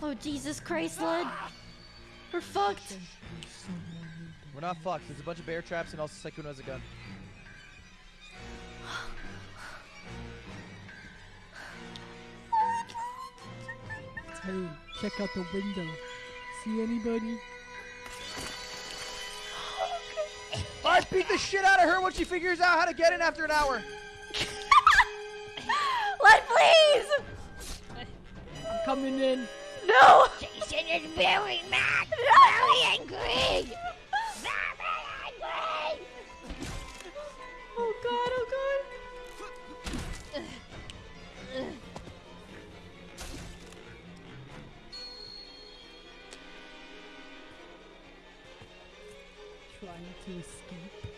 Oh Jesus Christ, Lud! We're fucked. We're not fucked. There's a bunch of bear traps and also Sykkuno has a gun. Hey, check out the window. See anybody? I beat the shit out of her when she figures out how to get in after an hour. Lud, please! I'm coming in. No! Jason is very mad. No! Very angry. Very angry. Oh god, oh god. Trying to escape.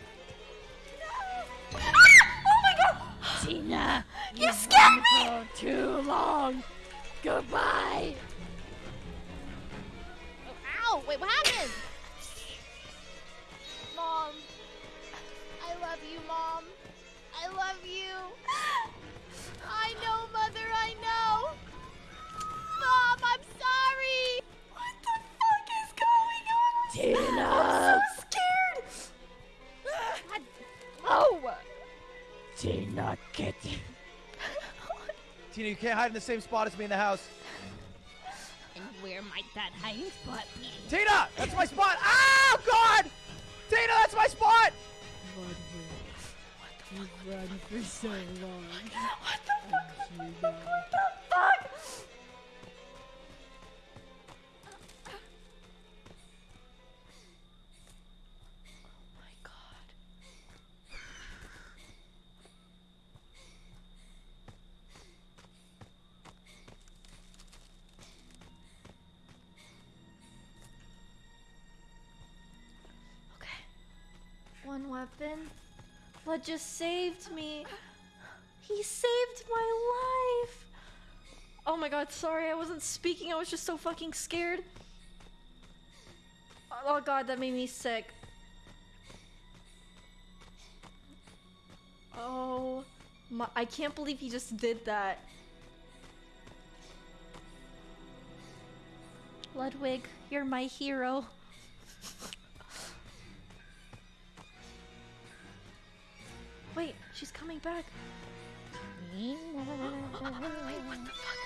Oh my god! Tina, You scared me! for too long. Goodbye. Ow! Wait, what happened? Mom. I love you, Mom. I love you. I know, Mother, I know. Mom, I'm sorry. What the fuck is going on? Tina. I'm so scared! God. Oh! Tina Kitten. Tina, you can't hide in the same spot as me in the house. And where might that hiding spot be? Tina, that's my spot. Oh God! Tina, that's my spot. Ludwig. You've run for so long. happened. What just saved me? He saved my life! Oh my god, sorry, I wasn't speaking, I was just so fucking scared. Oh god, that made me sick. Oh my, I can't believe he just did that. Ludwig, you're my hero. Coming back. Wait, what the fuck?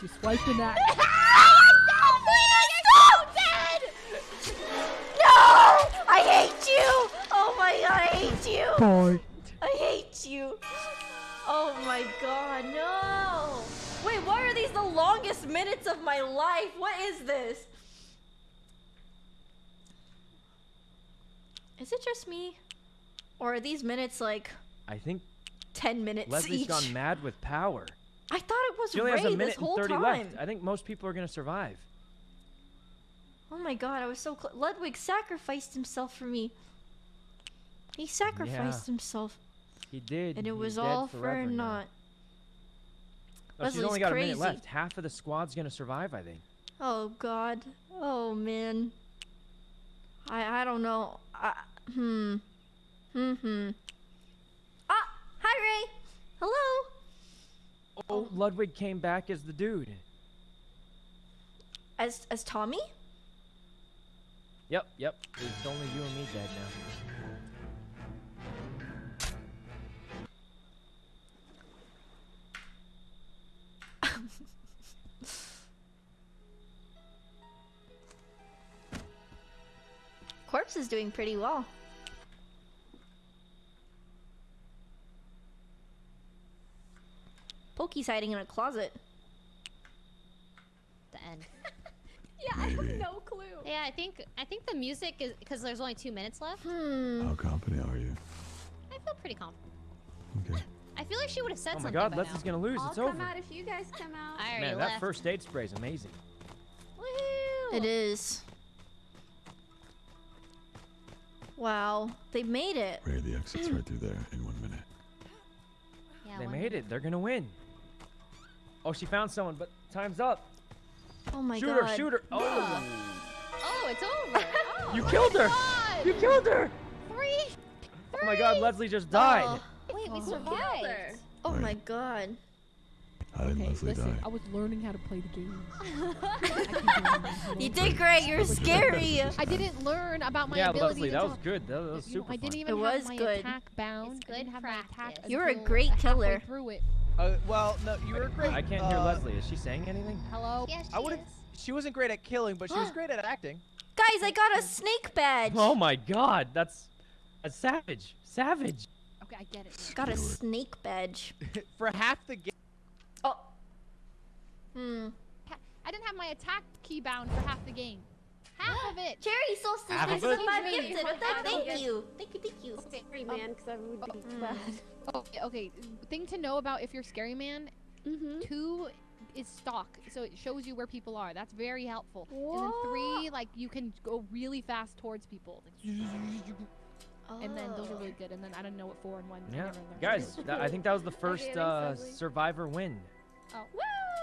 She's swiping that. No! I hate you! Oh my god, I hate you! I hate you! Oh my god, no! Wait, why are these the longest minutes of my life? What is this? Is it just me? Or are these minutes like I think 10 minutes Leslie's each? gone mad with power. I thought it was She only has a minute this whole and 30 time. left. I think most people are gonna survive. Oh my god, I was so close. Ludwig sacrificed himself for me. He sacrificed Yeah. himself. He did. And it He's was all for naught. Oh, she's Leslie's only got a minute crazy. left. Half of the squad's gonna survive, I think. Oh god. Oh man. I I don't know. I, hmm. Hmm hmm. Ah, hi Rae. Hello. Oh, Ludwig came back as the dude. As as Tommy? Yep, yep. It's only you and me dead now. Corpse is doing pretty well. Pokey's hiding in a closet. The end. Yeah, I have no clue. Yeah, I think I think the music is because there's only two minutes left. Hmm. How confident are you? I feel pretty confident. Okay. I feel like she would have said something. Oh my something god, by Leslie's now. gonna lose. I'll it's come over. out if you guys come out. I already Man, left. that first aid spray is amazing. Woohoo! It is. Wow, they made it. Rae, the exit's right through there in one minute. Yeah, they one made minute. it. They're gonna win. Oh, she found someone, but time's up. Oh my shoot god. her! Shoot her! Oh, Oh, it's over. Oh, you killed her! God. You killed her! Three. Oh my god, Leslie just died. Oh, Wait, we Oh. survived. oh Right. my god. How did Okay, Leslie listen, die? I was learning how to play the game. I can do it. You did great. You're scary. I didn't learn about my yeah, ability Leslie, that until- was good. That, that was you know, super I didn't fun. even It have was my good. attack bound. It's good have my attack practice. You were a great killer. Through it. Uh, well, no, you were great. I can't hear uh, Leslie. Is she saying anything? Hello. Yes, I she would've- is. She wasn't great at killing, but she was great at acting. Guys, I got a snake badge. Oh my god, that's a savage. Savage. Okay, I get it. Got a snake badge. For half the game. Oh. Hmm. I didn't have my attack key bound for half the game. Half of it. Cherry solstice, Half thanks of for it? five-gifted What the- I don't Thank you. Thank you, thank you. Scary man, because I would be Mm. bad. Oh, okay. Thing to know about if you're scary man, Mm-hmm. two is stock, so it shows you where people are. That's very helpful. And then three, like you can go really fast towards people, Like, and then those are really good. And then I don't know what four and one. Yeah, guys, that, I think that was the first uh, survivor win. Oh,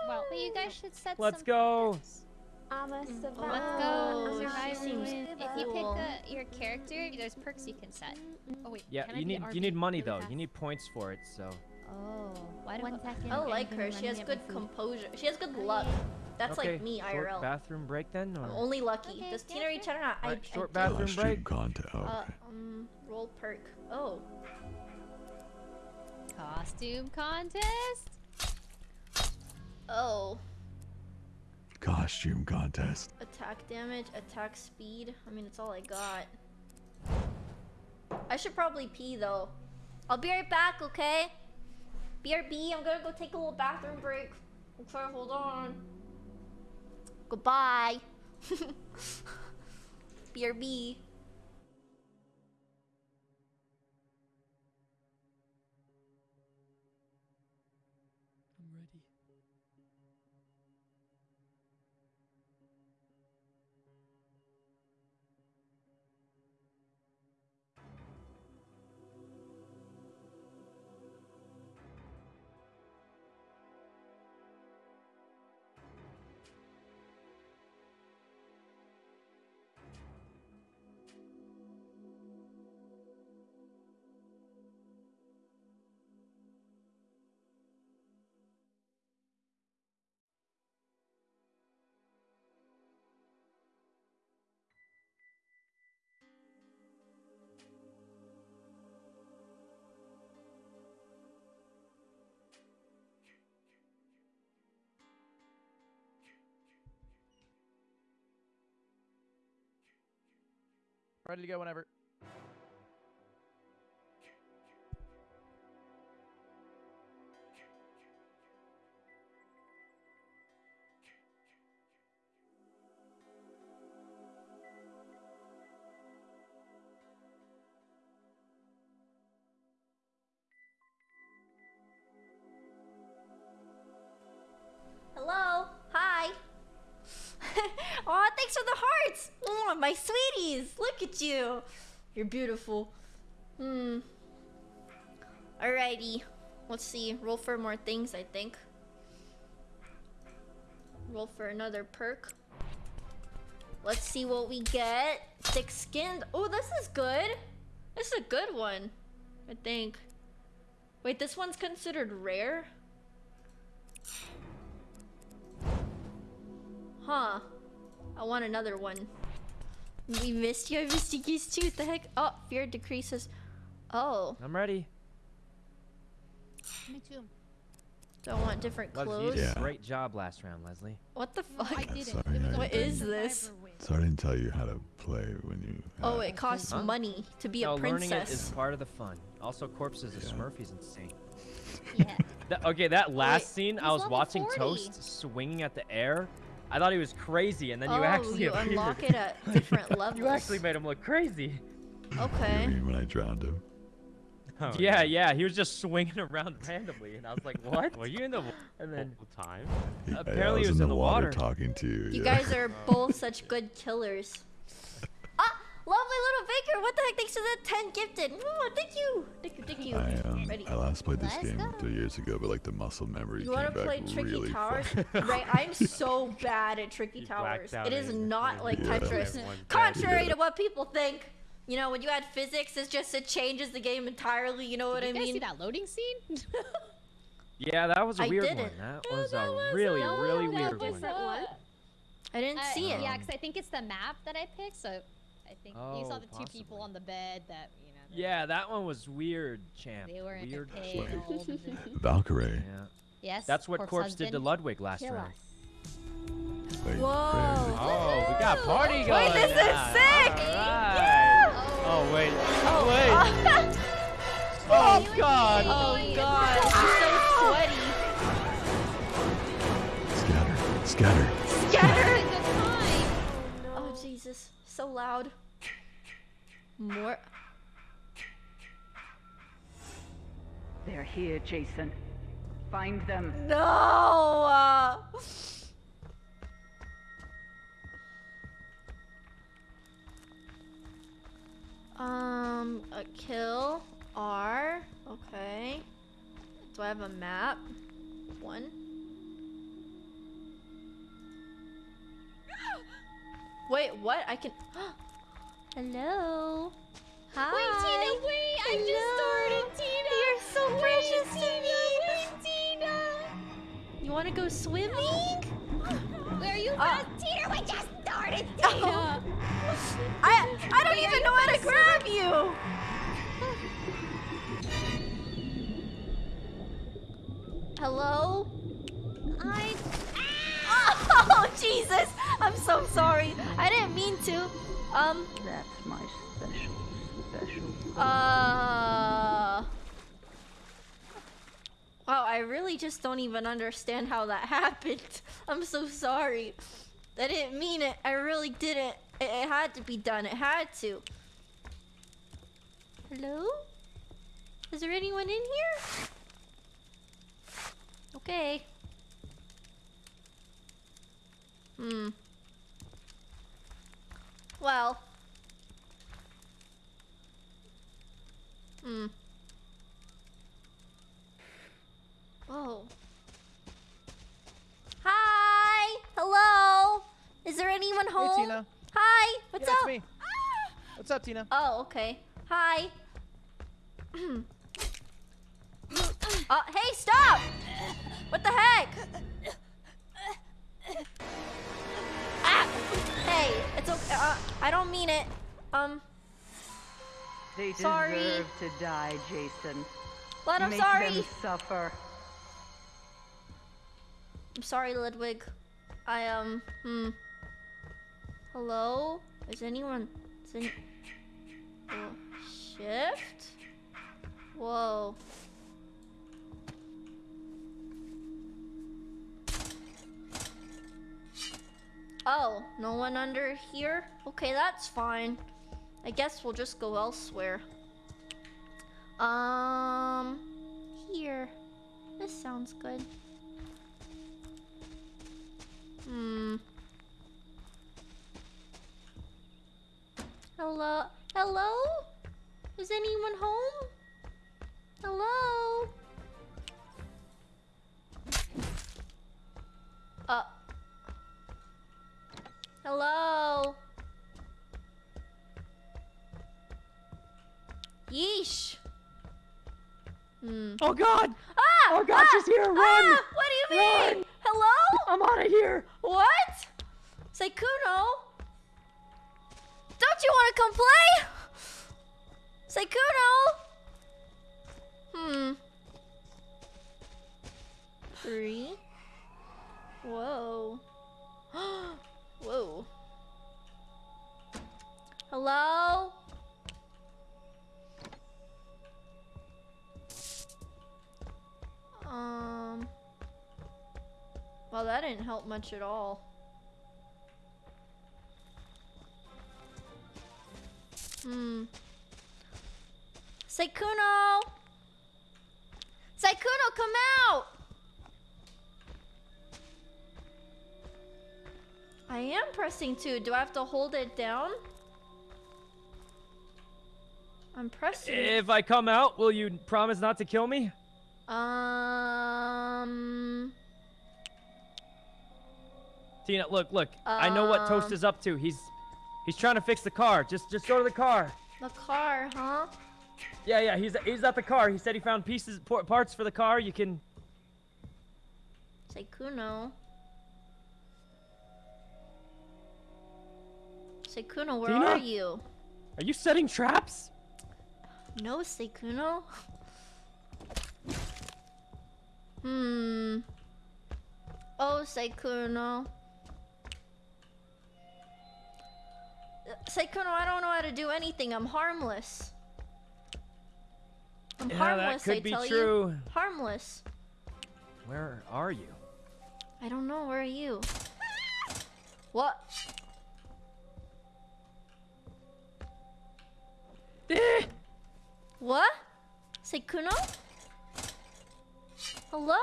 well, But you guys should set Let's some go. purpose. I'm a survivor. Oh, Survival she seems. If you pick a, your character, there's perks you can set. oh wait. Yeah, can you be need you need money though. You need points for it. So Oh, why do One second. I like her. She has good composure. She has good luck. That's okay, like me, short IRL. bathroom break then, or I'm only lucky. Okay, Does Tina reach out or not? I, Alright, I short do. bathroom Costume break. contest. Oh, Uh, um, roll perk. Oh. Costume contest. Oh. Costume contest. Attack damage, attack speed. I mean, it's all I got. I should probably pee though. I'll be right back, okay? BRB, I'm gonna go take a little bathroom break. Okay, hold on. Goodbye. BRB. Ready to go whenever. Thanks for the hearts. Oh, my sweeties. Look at you. You're beautiful. Hmm. Alrighty. Let's see. Roll for more things, I think. Roll for another perk. Let's see what we get. Thick skinned. Oh, this is good. This is a good one. I think. Wait, this one's considered rare? Huh. I want another one. We missed you. I missed you guys too. The heck? Oh, fear decreases. Oh. I'm ready. Me too. Do I want different Leslie, you clothes? did Yeah. great job last round, Leslie. What the No, fuck? I didn't. sorry, It was I a What didn't. is this? So I didn't tell you how to play when you. Oh, it costs Huh? money to be no, a princess. learning it is part of the fun. Also, corpses is Yeah. Smurf. He's insane. Yeah. That, okay, that last scene, I was watching 40. Toast swinging at the air. I thought he was crazy, and then you oh, actually you appeared. unlock it at different levels. you actually made him look crazy. You Okay. mean when I drowned him? Oh, yeah, yeah, he was just swinging around randomly, and I was like, "What?" Were you in the wa- And then whole time? He- I- Apparently I he was was in in the the water, water. talking to you. You yeah. guys are both such good killers. Ah, lovely little Baker. What the heck? Thanks for the 10 gifted. Oh, thank you. Thank you, thank you. Last played this Let's game go. three years ago, but like the muscle memory You came want to back play Tricky really Towers? fast. right, I'm so bad at Tricky You Towers. It is not like Yeah. Tetris. Contrary Yeah. to what people think. You know, when you add physics, it's just it changes the game entirely. You know what Did I you guys see mean? that loading scene? Yeah, that was a I weird didn't. one. That Oh, was that a was really, a- really that weird was one. a- one? I didn't Uh, see it. Yeah, because I think it's the map that I picked. So I think you saw Oh, the two people on the bed that you know. they- Yeah, that one was weird, champ. They were weird. a shit. pig. all of them. Valkyrae. Yeah. Yes. That's what corpse Corpse did to. Ludwig last Kill round. Wait, Whoa. Oh, we got party going. Wait, this is now. sick! Alright. Oh wait. Oh wait. Oh, oh god. Oh god, I'm so sweaty. Scatter. Scatter. Scatter. Good time. Oh Jesus, so loud. More. They're here, Jason. Find them. No. Uh... Um, a kill R. Okay. Do I have a map? One. Wait, what? I can. Hello. Hi. Wait, Tina, wait! I just started, Tina. You're so Wait, precious to Tina, me. Wait, Tina. You want to go swimming? Where are you? Uh, at? Tina, we just started. Oh. I I don't even know how to grab you. Hello? I. Oh Jesus! I'm so sorry. I didn't mean to. Um. That's my special, special. Uh. Wow, I really just don't even understand how that happened. I'm so sorry. I didn't mean it. I really didn't. It, it had to be done. It had to. Hello? Is there anyone in here? Okay. Hmm. Well. Hmm. Oh. Hi. Hello. Is there anyone home? Hey, Tina. Hi. What's yeah, up? It's me. What's up, Tina? Oh, okay. Hi. uh, hey, stop! What the heck? ah! Hey, it's okay. Uh, I don't mean it. Um, They Sorry. deserve to die, Jason. but I'm Make sorry. them suffer. I'm sorry, Ludwig. I, um, hmm. Hello? Is anyone. Is any, cool. Shift? Whoa. Oh, no one under here? Okay, that's fine. I guess we'll just go elsewhere. Um, here. This sounds good. Hmm. Hello? Hello? Is anyone home? Hello? Uh. Hello? Yeesh. Hmm. Oh God! Ah! Oh God, ah, she's here! Run! Ah! What do you mean? Run! Hello? I'm out of here! What? Sykkuno? Don't you want to come play? Sykkuno? Hmm. Three. Whoa. Whoa. Hello? Um. Well, that didn't help much at all. Hmm. Sykkuno! Sykkuno, come out! I am pressing two. Do I have to hold it down? I'm pressing. If I come out, will you promise not to kill me? Um. Tina, look, look. I know what Toast Um. is up to. He's he's trying to fix the car. Just just go to the car. The car, huh? Yeah, yeah. He's he's at the car. He said he found pieces parts for the car. You can. Sykkuno. Sykkuno, where Tina? are you? Are you setting traps? No, Sykkuno. Hmm. Oh, Sykkuno. Uh, Sykkuno, I don't know how to do anything. I'm harmless. I'm Yeah, that harmless, could I be tell true. you. Harmless. Where are you? I don't know. Where are you? What? What? Sykkuno? Hello?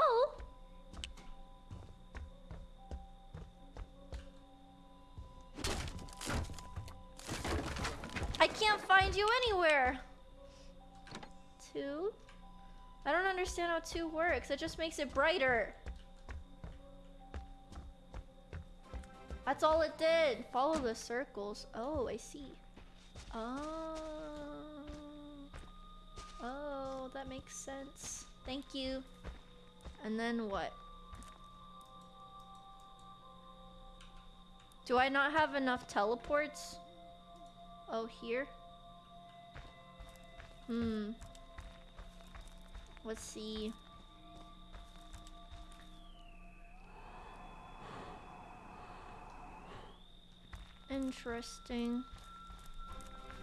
I can't find you anywhere. Two? I don't understand how two works. It just makes it brighter. That's all it did. Follow the circles. Oh, I see. Oh. Oh, that makes sense. Thank you. And then what? Do I not have enough teleports? Oh, here? Hmm. Let's see. Interesting.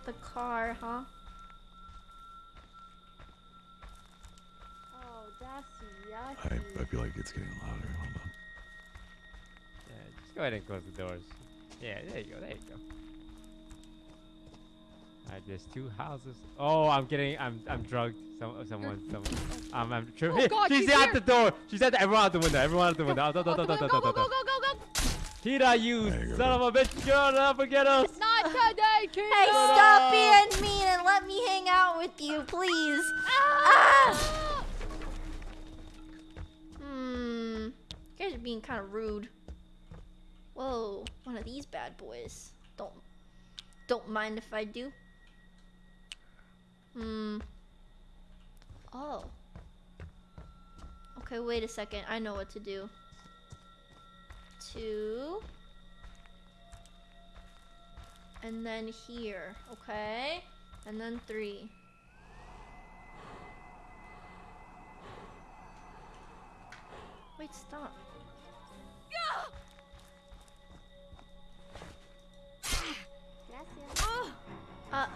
The car, huh? I. I feel like it's getting louder. Hold on. Yeah, just go ahead and close the doors. Yeah, there you go, there you go. Alright, there's two houses. Oh, I'm getting, I'm, I'm drugged. Some, someone, someone. Um, I'm tripping. Oh God, she's, she's at the door. She's at the, everyone out the window. Everyone out the window. Out, out, Go, go, go, go, go, out, go, go, go. Tita, you There you go. son of a bitch. You're not forget us. Not today, Tina. Hey, stop being mean and let me hang out with you, please. Ah! Hmm. Being kind of rude. Whoa, one of these bad boys. Don't, don't mind if I do. Hmm. Oh. Okay, wait a second. I know what to do. Two. And then here, okay? And then three. Wait, stop. Uh.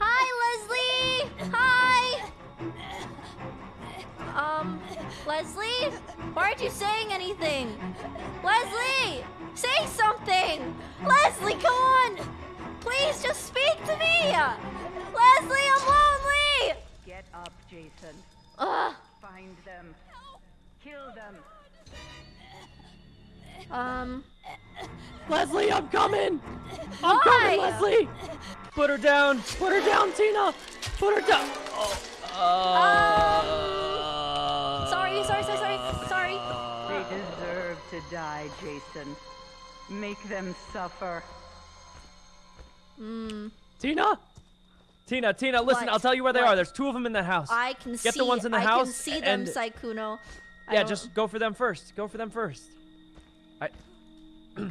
Hi, Leslie! Hi! Um, Leslie? Why aren't you saying anything? Leslie! Say something! Leslie, come on! Please just speak to me! Leslie, I'm lonely! Get up, Jason. Ugh. Find them. Kill them. Um. Leslie, I'm coming! I'm Why? coming, Leslie! Put her down! Put her down, Tina! Put her down! Oh. Um. Sorry, sorry, sorry, sorry, sorry. They deserve to die, Jason. Make them suffer. Hmm. Tina? Tina, Tina, listen, What? I'll tell you where they What? are. There's two of them in that house. I can Get see. the ones in the I house can see them, and- Sykkuno. I yeah, just go for them first. Go for them first. I.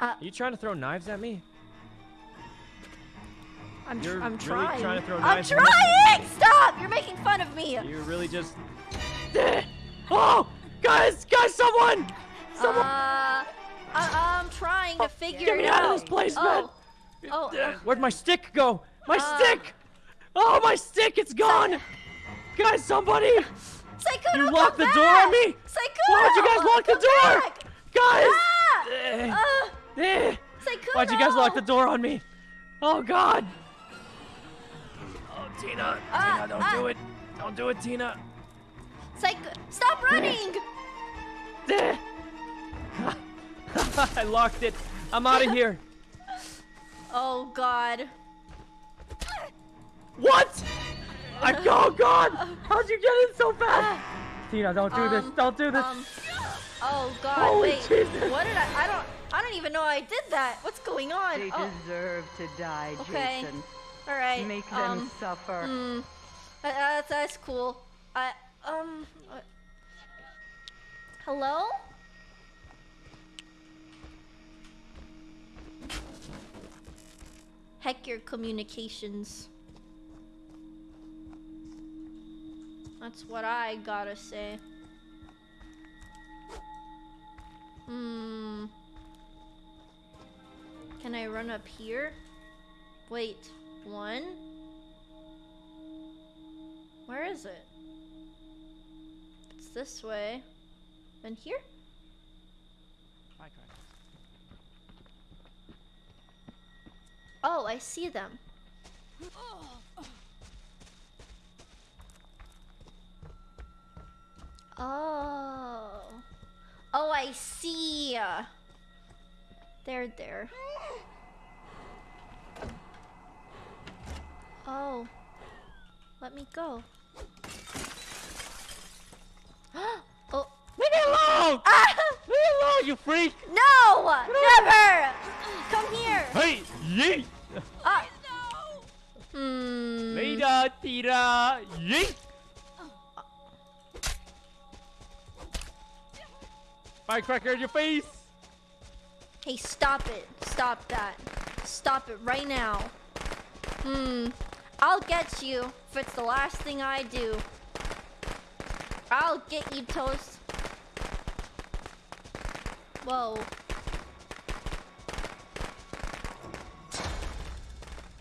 Uh, Are you trying to throw knives at me? I'm, tr- You're I'm really trying. trying to throw I'm knives at me? trying! Stop! You're making fun of me. You're really just. oh, guys, guys, someone! Someone! Uh, I, I'm trying to figure Get me out out. of this place, man! Oh, oh, Where'd my stick go? My Uh, stick! Oh, my stick! It's gone! Guys, somebody! Sykkuno, You come locked the back! door on me! Sykkuno, Why'd you guys lock the door? back! Guys! Ah! Eh, Uh, eh. Why'd you guys lock the door on me? Oh, God! Oh, Tina! Ah, Tina, don't ah. do it! Don't do it, Tina! Psycho, stop running! Eh. I locked it. I'm out of here. Oh God. What? I oh God! How'd you get in so fast? Tina, don't do this. Um, Don't do this. Um, oh God! Holy wait. Jesus. What did I? I don't. I don't even know I did that. What's going on? They Oh, deserve to die, Okay. Jason. all right. Make them um, suffer. Hmm. Uh, that's that's cool. I um. uh, hello. Heck your communications. That's what I gotta say. Hmm. Can I run up here? Wait, one? Where is it? It's this way. And here? Oh, I see them. Oh. Oh, Oh, I see. They're there. Oh. Let me go. oh. Leave me alone! Ah! Leave me alone, you freak! No! Never! Come here! Hey, yeet! Ah. Hmm. Later, Tira! Yeet! Firecracker in your face! Hey, stop it. Stop that. Stop it right now. Hmm. I'll get you if it's the last thing I do. I'll get you, Toast. Whoa.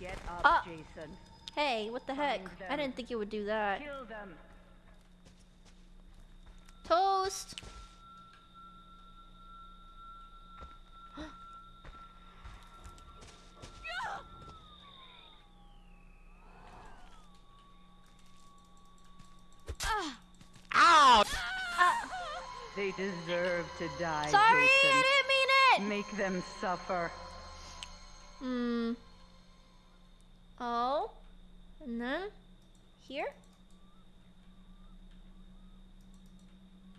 Get up, Ah. Jason. Hey, what the heck? I didn't think you would do that. Kill them. Toast! Ow! They deserve to die, Sorry, Jason. I didn't mean it! Make them suffer. Hmm. Oh. And then here?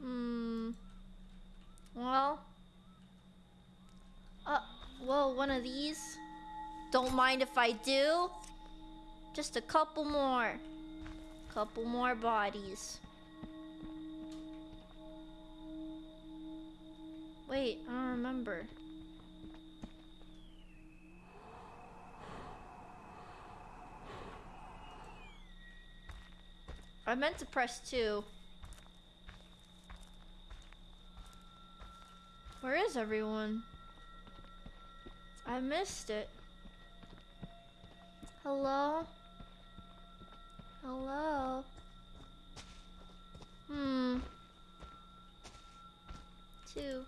Hmm. Well. Uh, whoa, one of these. Don't mind if I do. Just a couple more. Couple more bodies. Wait, I don't remember. I meant to press two. Where is everyone? I missed it. Hello? Hello? Hmm. Two.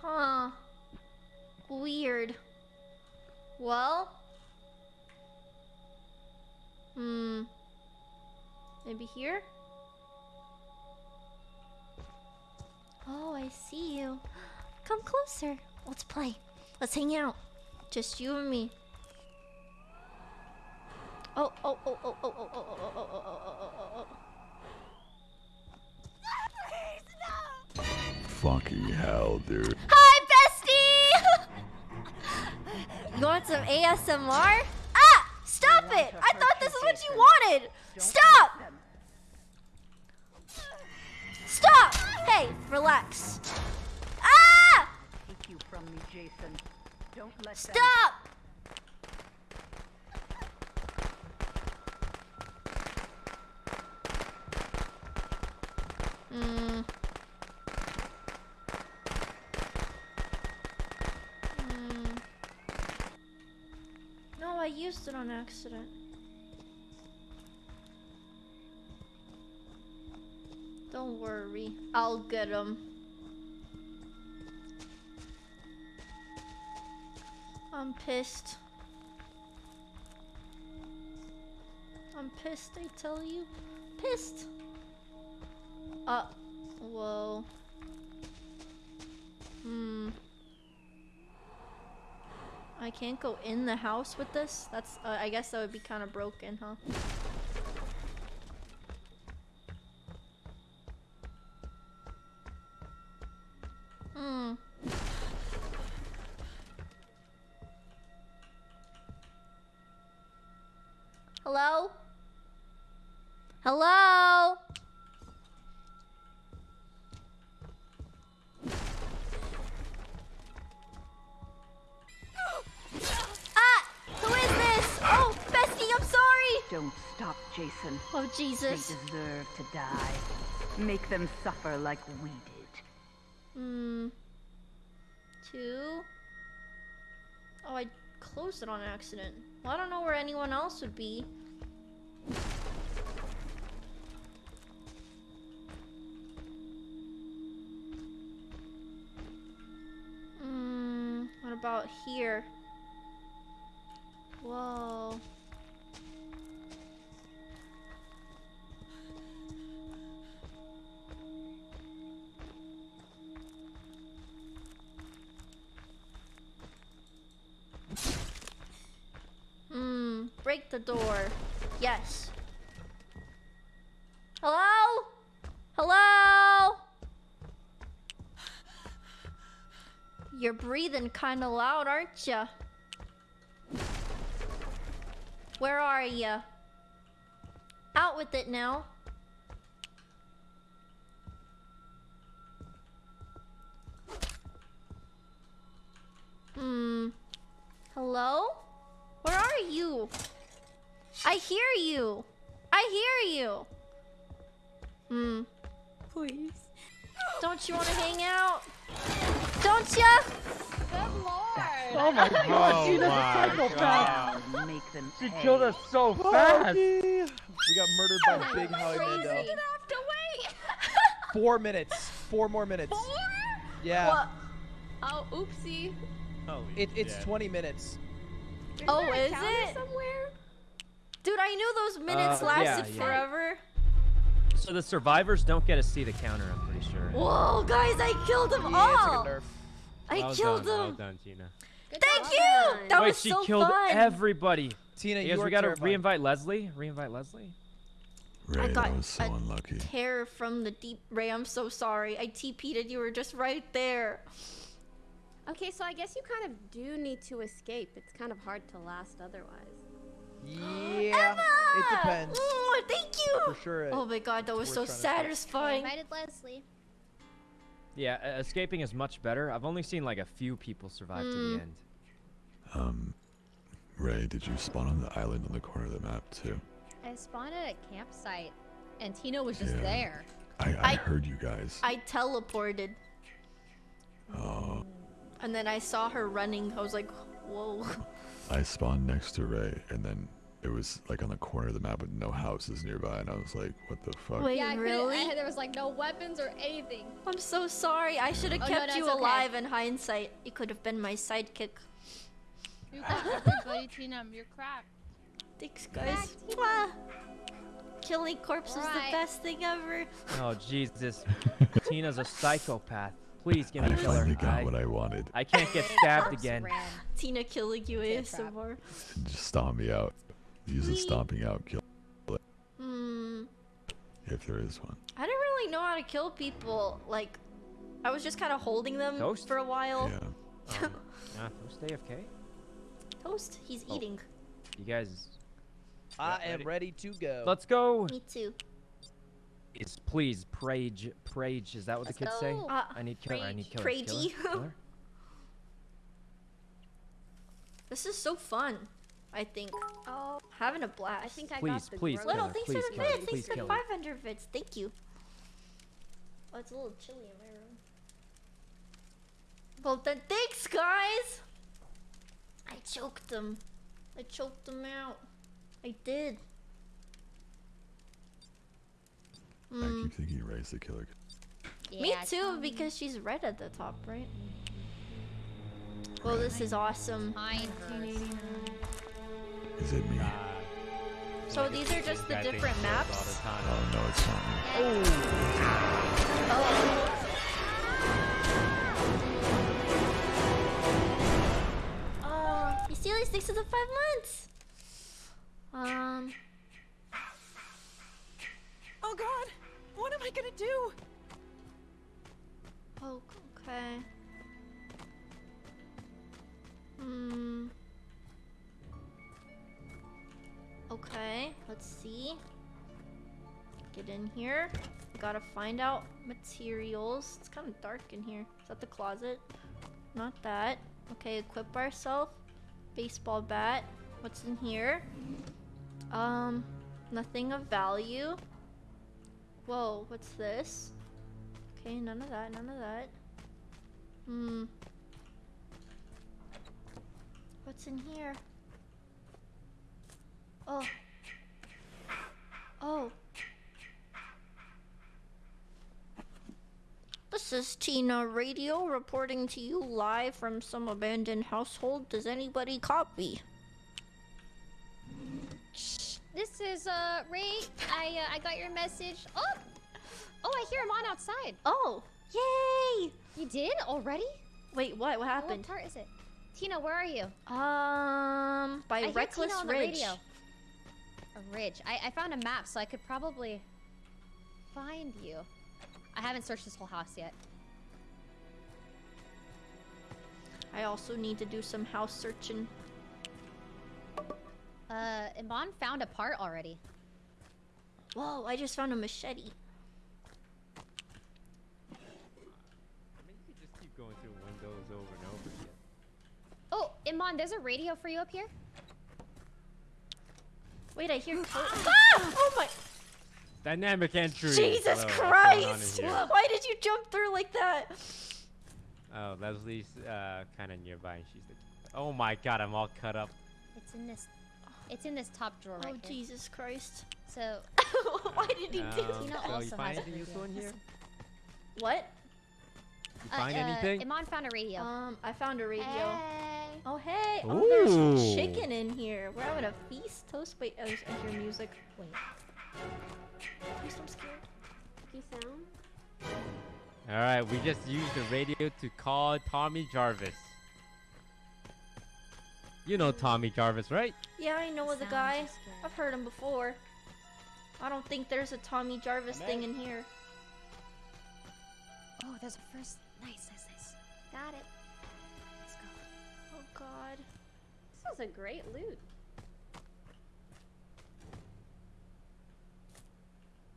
Huh. Weird. Well. Hmm. Maybe here? Oh, I see you. Come closer. Let's play. Let's hang out. Just you and me. Oh, oh, oh, oh, oh, oh, oh, oh, oh, oh, oh, oh, oh, oh. Fucking hell, dude. Hi, bestie! you want some ASMR? Ah! Stop it! I thought this is what you wanted! Stop! Stop! Hey, relax. Ah! Take you from me, Jason. Don't let them- Stop! Hmm. Hmm. No, I used it on accident. Don't worry, I'll get him. I'm pissed. I'm pissed, I tell you. Pissed. Uh, whoa. Hmm. I can't go in the house with this? That's, uh, I guess that would be kind of broken, huh? Oh, Jesus. They deserve to die. Make them suffer like we did. Hmm. Two. Oh, I closed it on accident. Well, I don't know where anyone else would be. Hmm. What about here? Whoa. Yes. Hello? Hello? You're breathing kind of loud, aren't you? Where are you? Out with it now. Hmm. Hello? Where are you? I hear you. I hear you. Hmm. Please. Don't you want to hang out? Don't ya? Good lord. Oh my god, she's a my psychopath! God. Make them She pay. killed us so fast. We got murdered by Big Howie Mando. have to wait. Four minutes. Four more minutes. Four? Yeah. What? Oh, oopsie. Holy It, it's shit. 20 minutes. Is Oh, there a is it? somewhere? Dude, I knew those minutes Uh, lasted yeah, yeah. forever. So the survivors don't get to see the counter, I'm pretty sure. Whoa, guys, I killed them Yeah, it's like all. a nerf. I well killed done, them. Well done, Gina. Thank job. you. That Wait, was she so killed fun. everybody. Tina, You you, guys, are we gotta terrifying. re-invite Leslie. Re-invite Leslie. Rae, got that was so a unlucky. Terror from the deep. Rae, I'm so sorry. I TP'd and you were just right there. Okay, so I guess you kind of do need to escape. It's kind of hard to last otherwise. Yeah, it depends. Oh, thank you. For sure. Oh my god, that was so trying to escape. I satisfying. invited Leslie. Yeah, escaping is much better. I've only seen like a few people survive to Mm. the end. Um, Rae, did you spawn on the island on the corner of the map too? I spawned at a campsite, and Tina was just Yeah. there. I, I, I- heard you guys. I teleported Oh, and then I saw her running. I was like, whoa. I spawned next to Rae, and then it was like on the corner of the map with no houses nearby, and I was like, what the fuck? Wait, yeah, I really? I- there was like no weapons or anything. I'm so sorry. I should have Oh, kept no, you okay. alive in hindsight. You could have been my sidekick. You got everybody, Tina. You're cracked. Thanks, guys. Mwah. Killing corpses is the best thing ever. Oh Jesus, Tina's a psychopath. Please give I me a killer. finally got I, what I wanted. I can't get stabbed again. Tina killing you ASMR. Just stomp me out. Use a stomping out kill Hmm. if there is one. I didn't really know how to kill people. Like, I was just kind of holding them Toast? for a while. Yeah. Um, yeah, don't AFK. Toast. He's Oh. eating. You guys, I Yeah, am ready. ready to go. let's go. Me too. Is please prage, prage. Is that what Let's the kids say? Uh, I need killer. I need killer. Pragey. Killer? Killer? This is so fun. I think. Oh, having a blast. I think I Please, got the please, Little, thanks please, for the killer, bits. Thanks for the killer. 500 bits. Thank you. Oh, it's a little chilly in my room. Well, then thanks, guys. I choked them. I choked them out. I did. I keep thinking Rae's the killer. Me too, because she's red at the top, right? Well, this is awesome. Is it me? So these are just the different he knows all maps. Oh no, it's not me. Oh. Oh, you see these six to the five months. Um. Oh God, what am I gonna do? Oh, okay. Hmm. Okay, let's see. Get in here. Gotta find out materials. It's kind of dark in here. Is that the closet? Not that. Okay, equip ourselves. Baseball bat. What's in here? Um, nothing of value. Whoa, what's this? Okay, none of that, none of that. Hmm. What's in here? Oh. Oh. This is Tina Radio reporting to you live from some abandoned household. Does anybody copy? This is uh Rae. I uh, I got your message. Oh, oh, I hear him on outside. Oh, yay! You did already? Wait, what? What Oh, happened? What part is it? Tina, where are you? Um, by I Reckless Tina on the Ridge. radio. A ridge. I, I found a map, so I could probably find you. I haven't searched this whole house yet. I also need to do some house searching. Uh, Imane found a part already. Whoa, I just found a machete. Oh, Imane, there's a radio for you up here. Wait, I hear. ah! Oh my! Dynamic entry. Jesus Hello, what's going on in Christ! Why did you jump through like that? Oh, Leslie's uh, kind of nearby, and she's the. Oh my God, I'm all cut up. It's in this. It's in this top drawer Oh right here. Jesus Christ! So Why did he do Um, that? Tina so you also find has a anything useful in radio. here? What? You Uh, find uh, anything? Imane found a radio. Um, I found a radio. Hey. Oh hey! Oh, there's chicken in here. We're having a feast. Toast. Wait, oh, there's I hear music. Wait. Please, I'm scared. You sound? All right, we just used the radio to call Tommy Jarvis. You know Tommy Jarvis, right? Yeah, I know the guy. scary. I've heard him before. I don't think there's a Tommy Jarvis thing in here. Oh, there's a first. Nice, nice, nice. Got it. Let's go. Oh God. This was a great loot.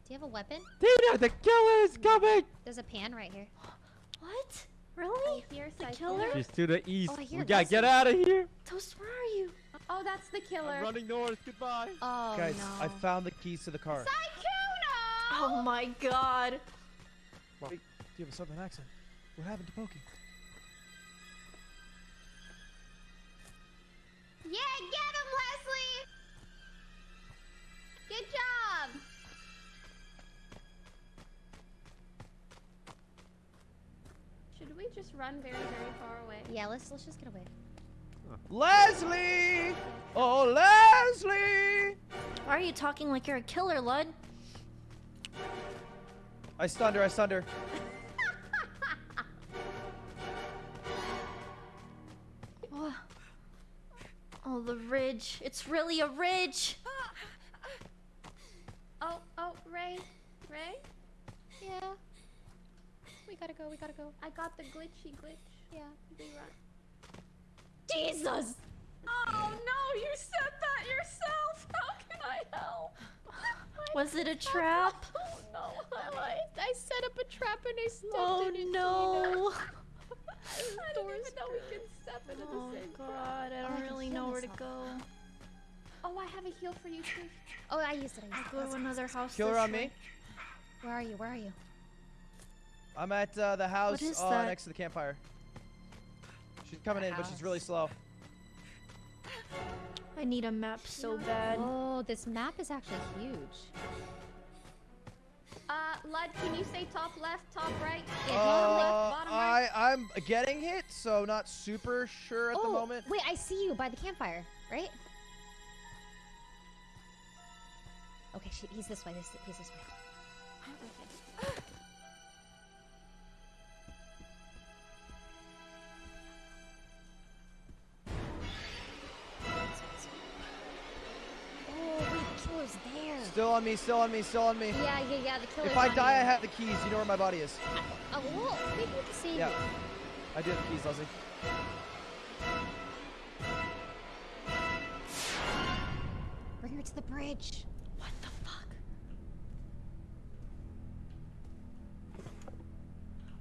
Do you have a weapon? Tina, the killer is coming! There's a pan right here. What? Really? Here, The killer? She's to the east. Oh, we gotta get out of here. Toast, where are you? Oh, that's the killer. I'm running north. Goodbye. Oh Guys, no. I found the keys to the car. Oh my God. Wait, do you have a southern accent? What happened to Pokey? Yeah, get him, Leslie! Good job. Should we just run very, very far away? Yeah, let's let's just get away. Leslie! Oh, Leslie! Why are you talking like you're a killer, Lud? I stunned her. I stunned her. Oh, the ridge. It's really a ridge. Oh, oh, Rae. Rae? Yeah. We gotta go. We gotta go. I got the glitchy glitch. Yeah. We run. Jesus. Oh no, you said that yourself. How can I help? Was it a trap? Oh no, I, I set up a trap and I stepped Oh in it. no. I didn't even know we can step into Oh the same god, I I don't can really know where to go. Oh, I have a heal for you too. Oh, I used it. I used it. Go to another house. Kill her on me. Where are you? Where are you? I'm at uh, the house uh, next to the campfire. She's coming in, but she's really slow. I need a map so bad. Oh, this map is actually huge. Can you say top left, top right? Uh, bottom left, bottom right? I I'm getting hit, so not super sure at oh, the moment. wait, I see you by the campfire, right? Okay, she, he's this way. This, he's this way. On me, still on me, still on me. Yeah, yeah, yeah. The killer's If I on die, I have the keys. You know where my body is. Oh, well, maybe we can save Yeah. you. I do have the keys, Leslie. Bring her to the bridge. What the fuck?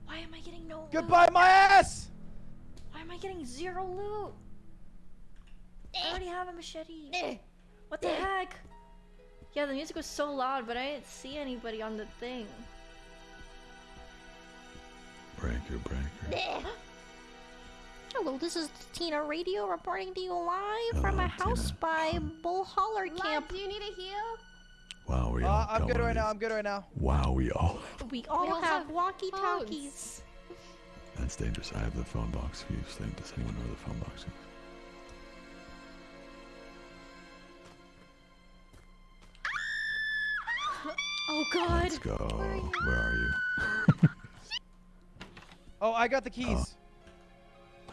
Why am I getting no loot? Goodbye, my ass! Why am I getting zero loot? I already have a machete. Eh. What the heck? Yeah, the music was so loud, but I didn't see anybody on the thing. Breaker, breaker. Hello, this is Tina Radio reporting to you live from a house Tina. by Bull Holler Lud, Camp. do you need a heal? Wow, we all Uh, I'm good right of now. I'm good right now. Wow, we all. We all all have have walkie talkies. That's dangerous. I have the phone box fuse thing. Does anyone know the phone box Oh god. Let's go. Where are you? Oh, I got the keys.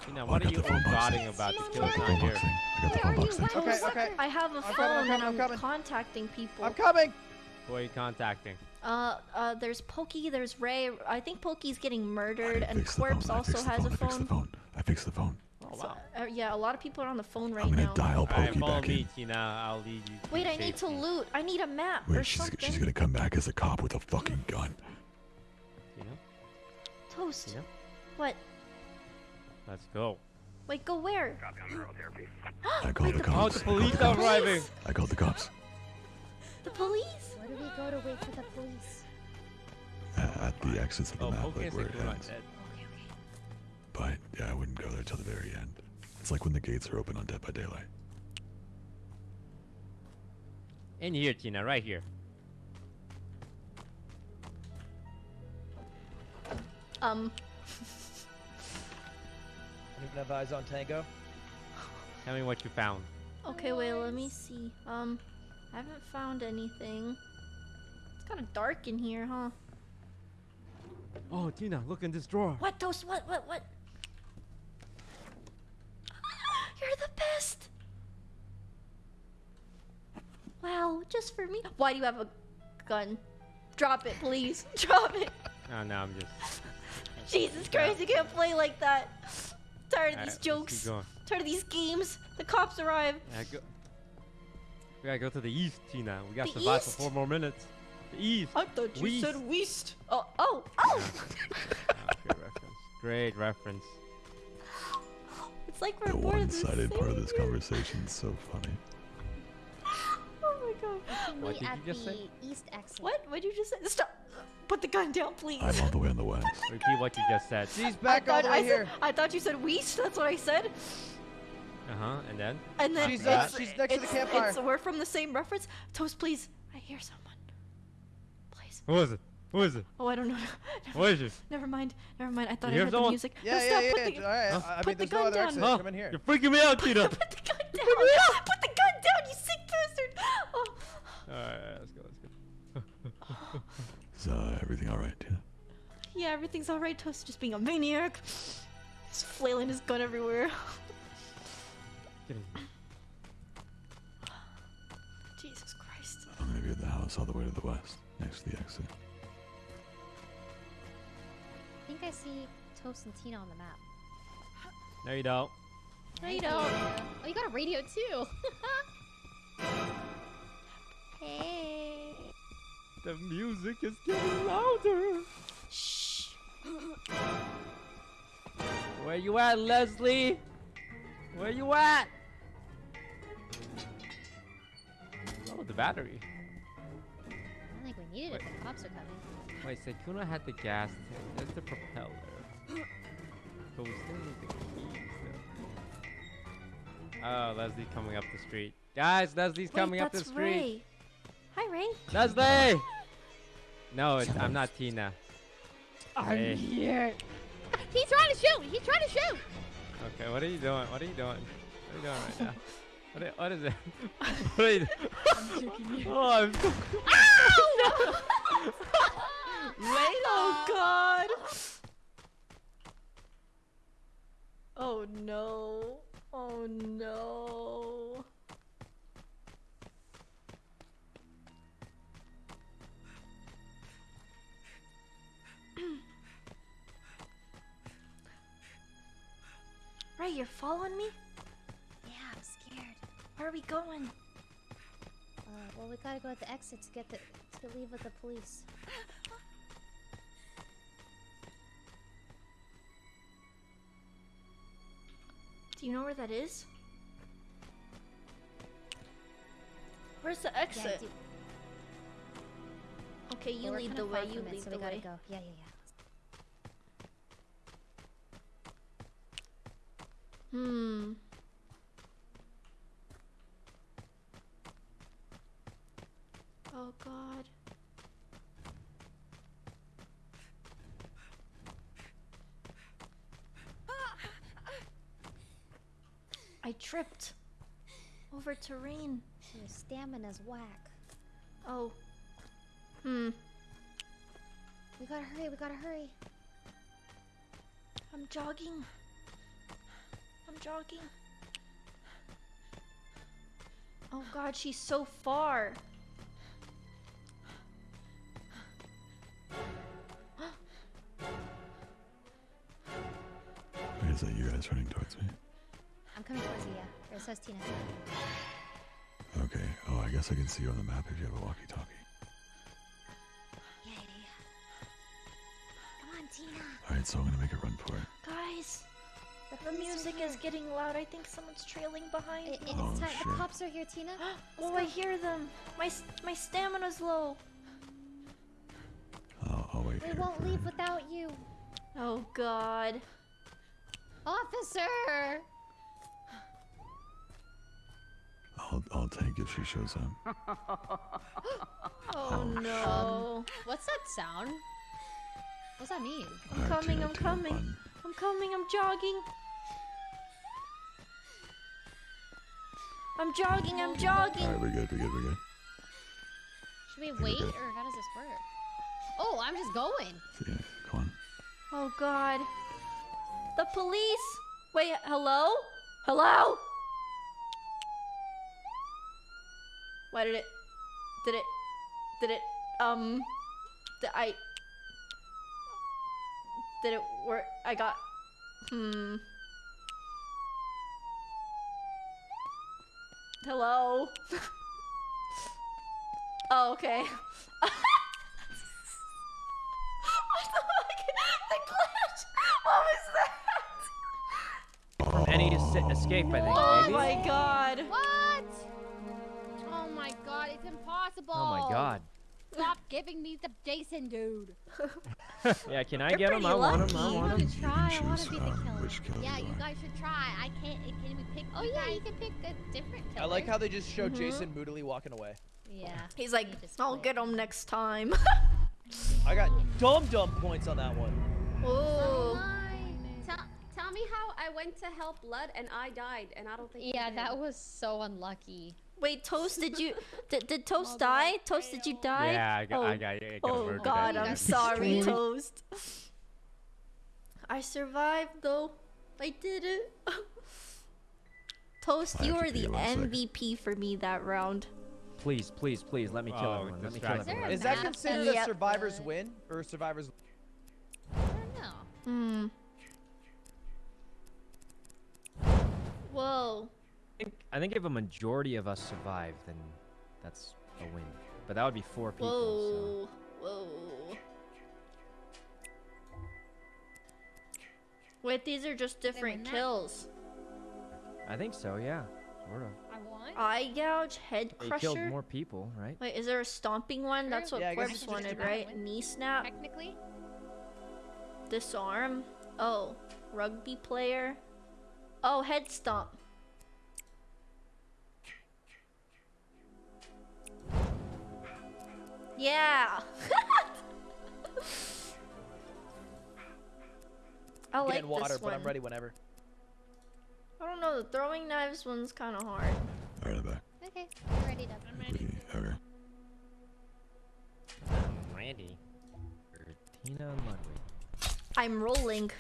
You know, Oh, what are you the phone box. plotting about? This I killer's got the not phone here. box thing. I got the phone box thing. Okay, okay. I have a I'm phone coming, I'm and coming, I'm I'm coming. contacting people. I'm coming. Who are you contacting? Uh, uh, there's Pokey, there's Rae. I think Pokey's getting murdered, and fixed Corpse also fixed the has phone. a I fixed the phone. phone. I fixed the phone. Oh So- wow. uh, yeah, a lot of people are on the phone right now. I'm gonna now. dial Alright, Pokey follow back me, in. Tina. I'll lead you. Wait, I need to safety. loot. I need a map or Wait, she's, something. she's gonna come back as a cop with a fucking gun. Tina, Toast. Tina, What? let's go. Wait, go where? I called the the Oh, cops. the police are arriving. I called the cops. The police? Where do we go to wait for the police? At the exits of the Oh, map, like where it ends. dead. Okay, okay. But yeah, I wouldn't go there till the very end. It's like when the gates are open on Dead by Daylight. In here, Tina, right here. Um, Anyone have eyes on Tango? Tell me what you found. okay, wait, let me see. Um, I haven't found anything. It's kind of dark in here, huh? Oh, Tina, look in this drawer. What, Those? What, what, what? You're the best! Wow, just for me. Why do you have a gun? Drop it, please. Drop it. Oh, no, I'm just. Jesus Christ, you can't play like that. Tired of Alright, these let's jokes. Tired of these games. The cops arrive. Yeah, go. We gotta go to the east, Tina. We gotta The survive east? for four more minutes. The east. I thought you West. said west. Oh, oh, oh! Ah, great reference. Great reference. It's like we're The more of the one-sided part of this conversation is so funny. Oh my god. What Meet did at you just the say? east exit. What? What'd you just say? Stop. Put the gun down, please. I'm all the way on the west. Repeat what you just said. She's I back all thought, the I, way said. I thought you said west. That's what I said. Uh huh. And then? And then She's, it's, uh, she's next to the it's- campfire. It's, we're from the same reference. Toast, please. I hear someone. Please. Who is it? Who is it? Oh, I don't know. Never, What is it? Never mind. Never mind. I thought You I heard someone? the music. Yeah, no, yeah, stop. yeah. Put yeah, the, all right. Huh? I Put mean, the there's no gun other down. exit. Huh? Come in here. You're freaking me out, Tina. put the gun down. Put the gun down, you sick bastard. Oh. Alright, let's go, let's go. Is uh, everything all right, Tina? Yeah, everything's alright. Toast just being a maniac. Just flailing his gun everywhere. Get in. Jesus Christ. I'm gonna be at the house all the way to the west, next to the exit. I think I see Toast and Tina on the map. No, you don't. No, you don't. Oh, you got a radio too. hey. The music is getting louder. Shh. Where you at, Leslie? Where you at? Oh, the battery. I don't think we needed it. The cops are coming. Wait, Sykkuno had the gas tank. That's the propeller. But we still need the keys, though. Oh, Leslie coming up the street. Guys, Leslie's Wait, coming up the that's street. Rae. Hi, Rae. Leslie! No, it's, I'm not Tina. I'm Hey. here. He's trying to shoot. He's trying to shoot. Okay, what are you doing? What are you doing? What are you doing right now? What, are, what is it? what are you doing? oh, I'm so Oh God. Oh no. Oh no. Rae, you're following me? Yeah, I'm scared. Where are we going? Uh, well, we gotta go at the exit to get the to leave with the police. Do you know where that is? Where's the exit? do- Okay, you lead the way. You from it, lead so the we gotta way. go. Yeah, yeah, yeah. Hmm. Oh God. I tripped over terrain. Your stamina's whack. Oh. Hmm. We gotta hurry. We gotta hurry. I'm jogging. I'm jogging. Oh God, she's so far. Wait, is that you guys running towards me? I'm coming towards you. Yeah. Or so is Tina. Okay. Oh, I guess I can see you on the map if you have a walkie-talkie. Yeah, yeah, yeah. Come on, Tina. All right, so I'm gonna make a run for it. Guys, the police music is getting loud. I think someone's trailing behind It, me. it's Oh, time. shit. The cops are here, Tina. Oh, I hear them. My my stamina's low. I'll, I'll wait We here. won't leave him. without you. Oh God. Officer! I'll, I'll take if she shows up. Oh no. What's that sound? What's that mean? I'm All right, coming. Tina, I'm Tina, coming. run. I'm coming. I'm jogging. I'm jogging. I'm All jogging. right, we're good. We're good. We're good. Should we we're wait, good. or how does this work? Oh, I'm just going. Yeah, come on. Oh God. The police. Wait. Hello. Hello. Why did it? Did it? Did it? Um. Did I? Did it work? I got. Hmm. Hello. oh, okay. what the fuck? The glitch. What was that? From any escape, I think. Oh maybe. my god. God. Stop giving me the Jason dude. Yeah, can I You're get him? I want him. I lucky. want I'm him. gonna try. I want to be the killer. which killer Yeah, you you guys should try. I can't. Can we pick? Oh yeah, you can pick a different killer. I like how they just show Mhm. Jason moodily walking away. Yeah. He's like, I'll get him next time. I got dumb dumb points on that one. Ooh. Tell, tell me how I went to help Blood and I died, and I don't think. Yeah, that was so unlucky. Wait, Toast, did you did, did Toast die? Toast, did you die? Yeah, I got- I oh. got- I got Oh murdered God, I'm sorry. Toast. I survived though. I did it. Toast, you have to were the pee one. MVP for me that round. Please, please, please, let me kill Oh, everyone. Let me kill distracting. everyone. Is that considered that- a Yep. survivor's win or a survivor's? No. Hmm. Whoa. I think, if a majority of us survive, then that's a win. But that would be four people. Whoa. Whoa. Wait, these are just different kills. I think so. Yeah, sort of. I won. Eye gouge, head They killed more people, right? Wait, is there a stomping one? That's what Yeah, I Corpse wanted, right? Knee snap, Technically, disarm. Oh, rugby player. Oh, head stomp. Yeah. I like Getting water, this but I'm ready whenever. I don't know. The throwing knives one's kind of hard. All right, I'm back. Okay, I'm ready to. I'm ready. Okay. I'm ready. Tina and Ludwig. I'm rolling.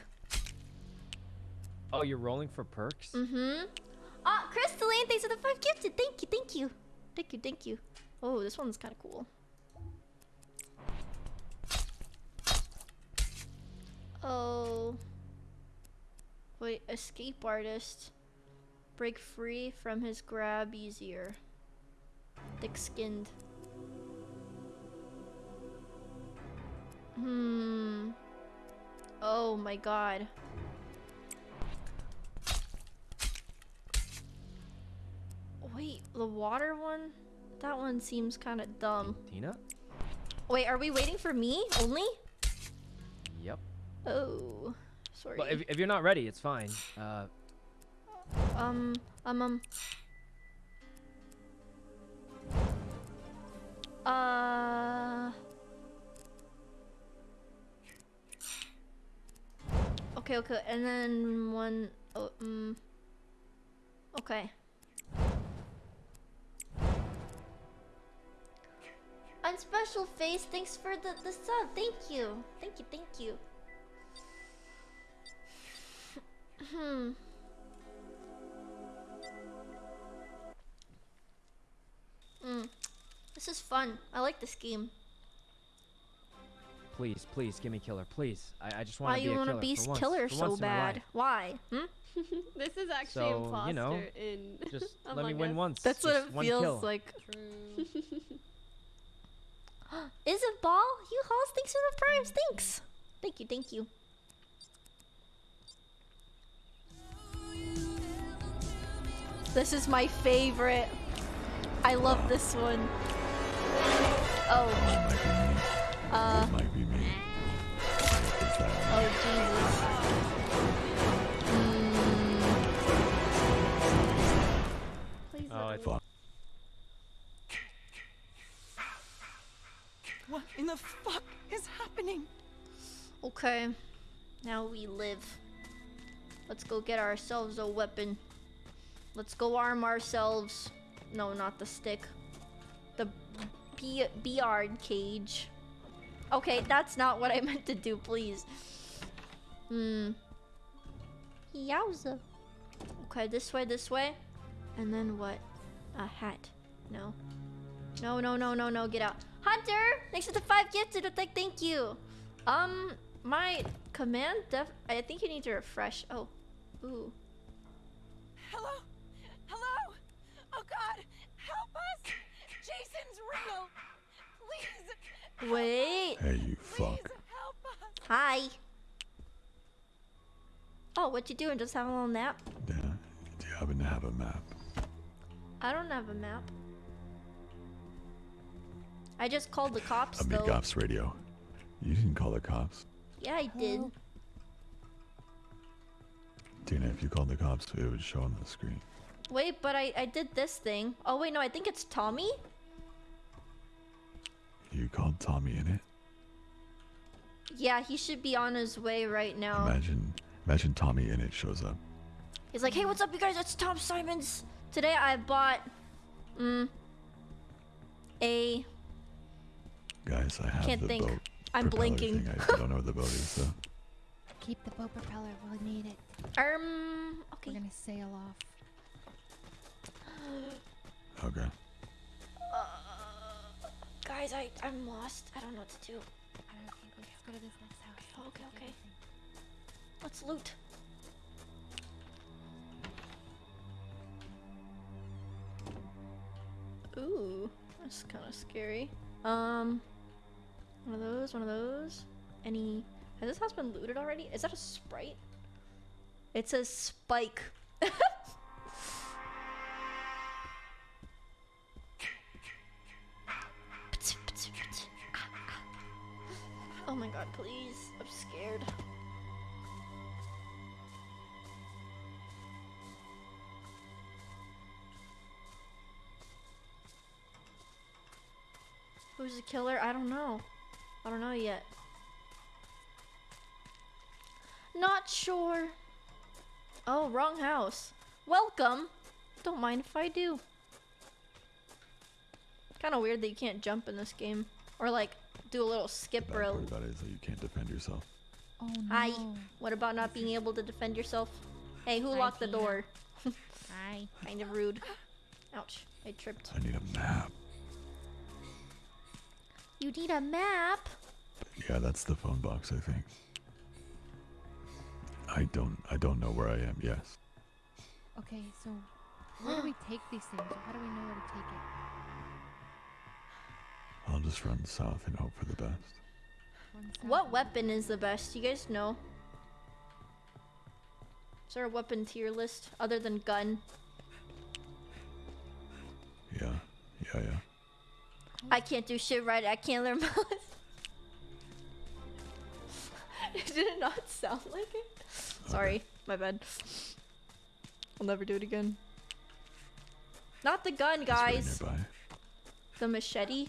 Oh, you're rolling for perks? Mm-hmm. Ah, Crystalline, thanks for the five gifted. Thank you, thank you. Thank you, thank you. Oh, this one's kind of cool. Oh. Wait, escape artist. Break free from his grab easier. Thick skinned. Hmm. Oh my god. Wait, the water one? That one seems kind of dumb. Tina? Wait, are we waiting for me only? Oh, sorry. Well, if, if you're not ready, it's fine. Uh, Um, um, um. Uh. Okay, okay, and then one. Oh, um. Okay. On special face, thanks for the the sub. Thank you, thank you, thank you. Hmm. Mm. This is fun. I like this game. please, please, give me killer, please. I, I just want to be you a want killer to be for once, killer for so once in my bad? Why? Hmm? this is actually So, imposter you know, in. Just let me Among win Us. once. That's what it one feels kill. like. true. Is it ball? You host thanks for the primes. Thanks. Thank you. Thank you. This is my favorite. I love this one. Oh. Uh. It might be me. Is that Oh Jesus. Mm. Please Oh, let it's me- What in the fuck is happening? Okay. Now we live. Let's go get ourselves a weapon. Let's go arm ourselves. No, not the stick. The B beard cage. Okay, that's not what I meant to do, please. Hmm. Yowza. Okay, this way, this way. And then what? A hat. No. No, no, no, no, no, get out. Hunter! Thanks for the five gifted. Like, thank you. Um, my command def- I think you need to refresh. Oh. Ooh. Hello? Hello? Oh god, help us! Jason's real! Please! Wait. Hey, you fuck. Hi. Oh, what you doing? Just having a little nap? Yeah. Do you happen to have a map? I don't have a map. I just called the cops A though. cops radio. You didn't call the cops. Yeah, I did. Tina, if you called the cops, it would show on the screen. Wait, but I I did this thing. Oh wait, no, I think it's Tommy. You called TommyInnit? Yeah, he should be on his way right now. Imagine, imagine TommyInnit shows up. He's like, hey, what's up, you guys? It's Tom Simons. Today I bought, mm, a. Guys, I have Can't the think. boat. I'm blinking. Thing. I don't know what the boat is though. Keep the boat propeller. We'll need it. Um. Okay. We're gonna sail off. Okay. Uh, guys, I I'm lost. I don't know what to do. I don't know. Okay, let's go to this next house. Okay, okay. Let's loot. Ooh, that's kind of scary. Um, one of those, one of those. Any? Has this house been looted already? Is that a sprite? It says spike. oh my god, please. I'm scared. Who's the killer? I don't know. I don't know yet. Not sure. Oh, wrong house. Welcome. Don't mind if I do. Kind of weird that you can't jump in this game. Or like, do a little skip The or bad a... part about it is that you can't defend yourself. Oh no. Hi. What about not being able to defend yourself? Hey, who Hi, locked the door? Hi. kind of rude. Ouch. I tripped. I need a map. You need a map? Yeah, that's the phone box, I think. I don't I don't know where I am, yes. Okay, so where do we take these things? Or how do we know where to take it? I'll just run south and hope for the best. What weapon is the best? You guys know? Is there a weapon tier list other than gun? Yeah, yeah, yeah. I can't do shit right. I can't learn mouse. Did it not sound like it? Sorry, my bad. I'll never do it again. Not the gun, guys. The machete.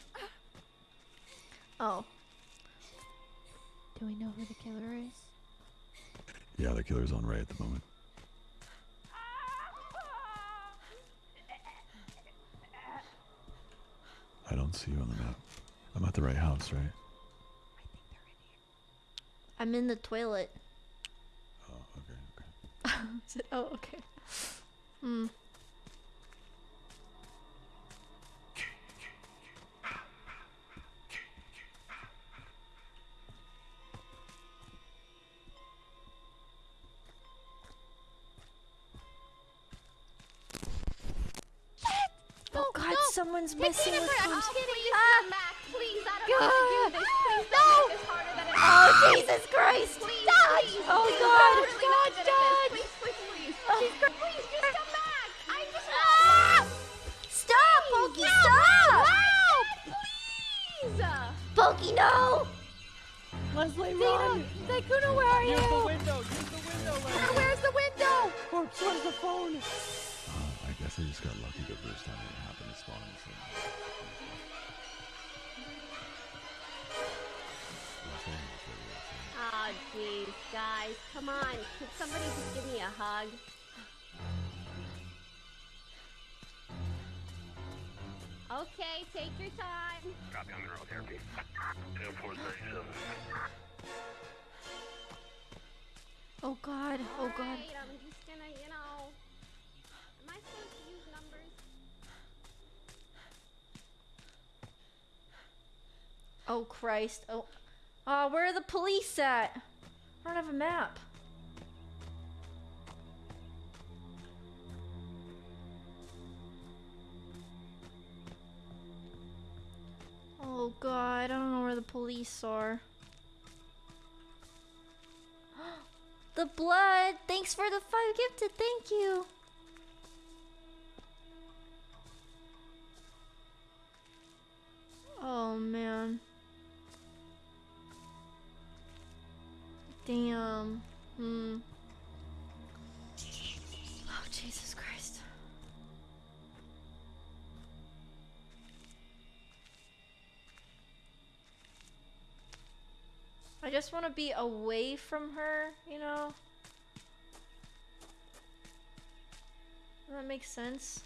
Oh, Do we know who the killer is? Yeah, the killer's on Rae at the moment. I don't see you on the map. I'm at the right house, right? I'm in the toilet. Oh, okay, okay. Is it- oh, okay. Hmm. God, someone's messing with me. I'm kidding. Just Ah. come back, please. I don't want to do this. Please don't make this harder than it Oh, has to be. Jesus Christ! Please, Dodge! please, Oh, please. God. I'm really Dodge, good at this. dodge. Please, please, please. She's great. Please, just come back. I just Ah! Stop, Pokey, stop! Please. Pokey, no! Leslie, run! Sykkuno, where are you? Use the window. Use the window. Leslie. Where's the window? Corpse, where's the phone? Guys, come on. Could somebody just give me a hug? Okay, take your time. Copy on the road therapy. 437. Oh god, oh god. Alright, I'm just gonna, you know. Am I supposed to use numbers? Oh Christ, oh. Oh, where are the police at? I don't have a map. Oh god, I don't know where the police are. the blood! Thanks for the five gifted, thank you! Oh man. Damn. Hmm. Oh Jesus Christ. I just want to be away from her, you know? That make sense?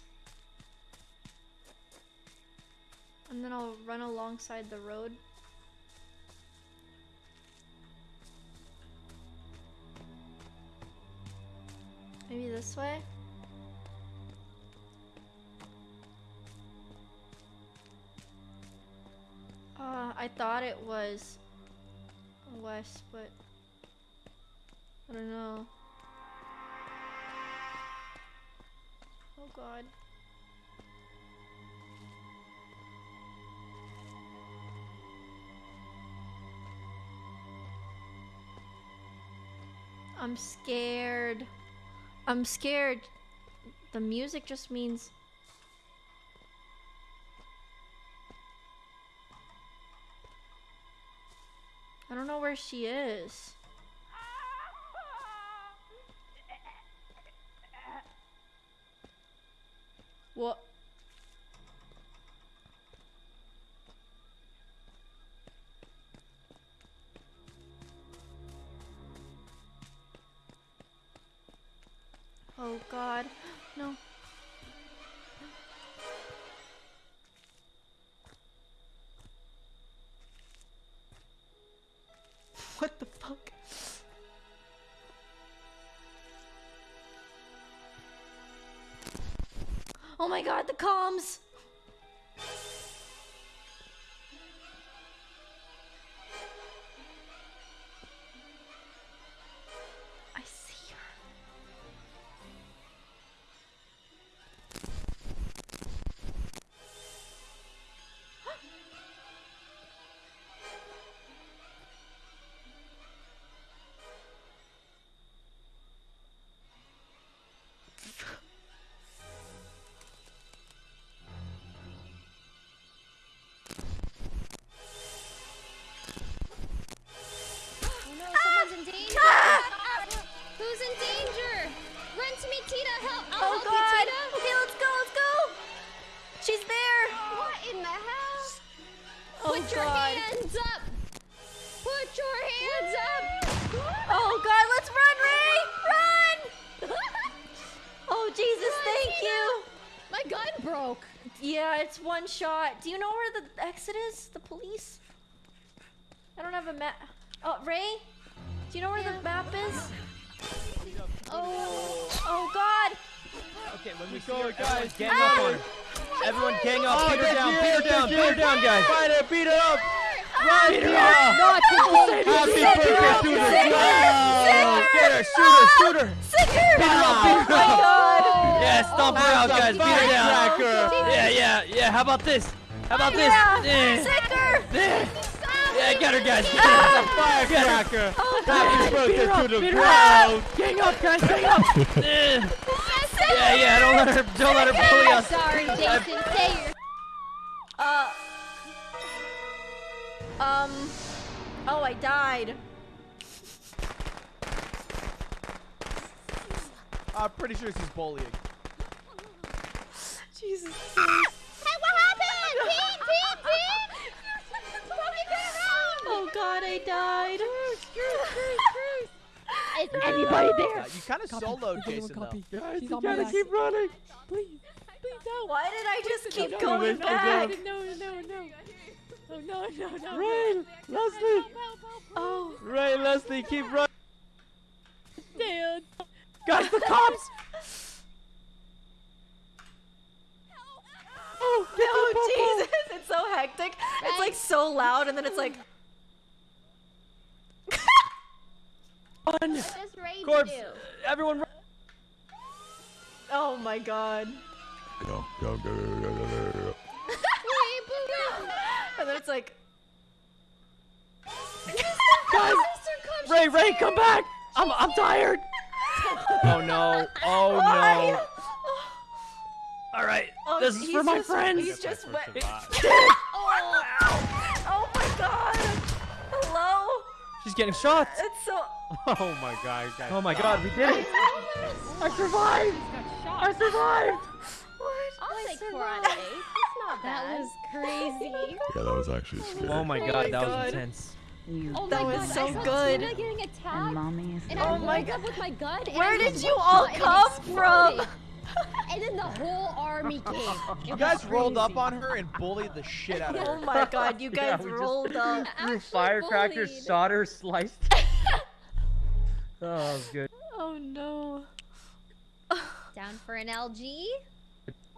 And then I'll run alongside the road. Maybe this way? Uh, I thought it was west, but I don't know. Oh god. I'm scared. I'm scared. The music just means I don't know where she is. What? Oh god. No. What the fuck? Oh my god, the comms! Where the exit is? The police? I don't have a map. Oh, Rae? Do you know where the map is? Oh, oh god! Okay, when we go, see guys, ah! oh everyone gang up on her. Everyone gang up, Oh, beat her that's down, you, beat her that's down, you. beat her down, guys. Fight her, beat her up! Ah! Run, Beat her Tia! up. Not today. Happy Sick birthday her! to the Sick her! girl! Sick Get her, shoot her, ah! shoot her. Sick her! Beat her up, beat her Oh my god! Yeah, stomp her out, That's a guys. Beat her down. firecracker. Yeah, yeah, yeah. How about this? How about this? Yeah! Yeah. Sick her! Yeah, yeah get her, guys. Get That's a her. firecracker! Oh Happy god! birthday her to the beat her girl! Gang up, guys, gang up. Yeah, yeah, yeah. Don't let her, don't let her bully us. Sorry, Jason. Say your. Uh. Um. Oh, I died. I'm pretty sure she's bullying. Jesus. Oh god, I died. Is anybody there? Uh, you kind of Copy. soloed Everyone Jason, though. copy. Guys, She's you on my gotta ass. keep running. Please, please don't. Why did I just keep no, going no, back? No, no, no, no. Oh no, no, no. Rae, Leslie, Oh. Rae, Leslie, keep running. Dan. Guys, the cops. Oh, oh Jesus! It's so hectic. It's like so loud, and then it's like. Run. What does Rae Corpse. do? Everyone, run. Oh my god. Go, go, go, go, go, go, go, go. And then it's like. Guys, Rae, Rae, come back. I'm, I'm tired. Oh no. Oh Why? No. All right. Oh, this is for my just- friends. He's just wet. Survive. Oh. oh my god. Hello? She's getting shot. It's so. Oh my god, guys. Oh my god, we did it. Oh I survived. I survived. What? I'll take four out of eight. Not That was crazy. Yeah, that was actually oh scary. Oh my Oh god, my that God. was intense. You Oh That my was god, so I saw good. Tina getting attacked. and mommy is And Oh I my God. with my gun. Where I did you all shot and it come from? Exploded. and then the whole army came. You was guys rolled up on her and bullied the shit out of her. Oh my god, you Yeah, guys just- rolled up. Threw firecrackers, bullied. solder, sliced. oh, that was good. Oh no. Down for an LG.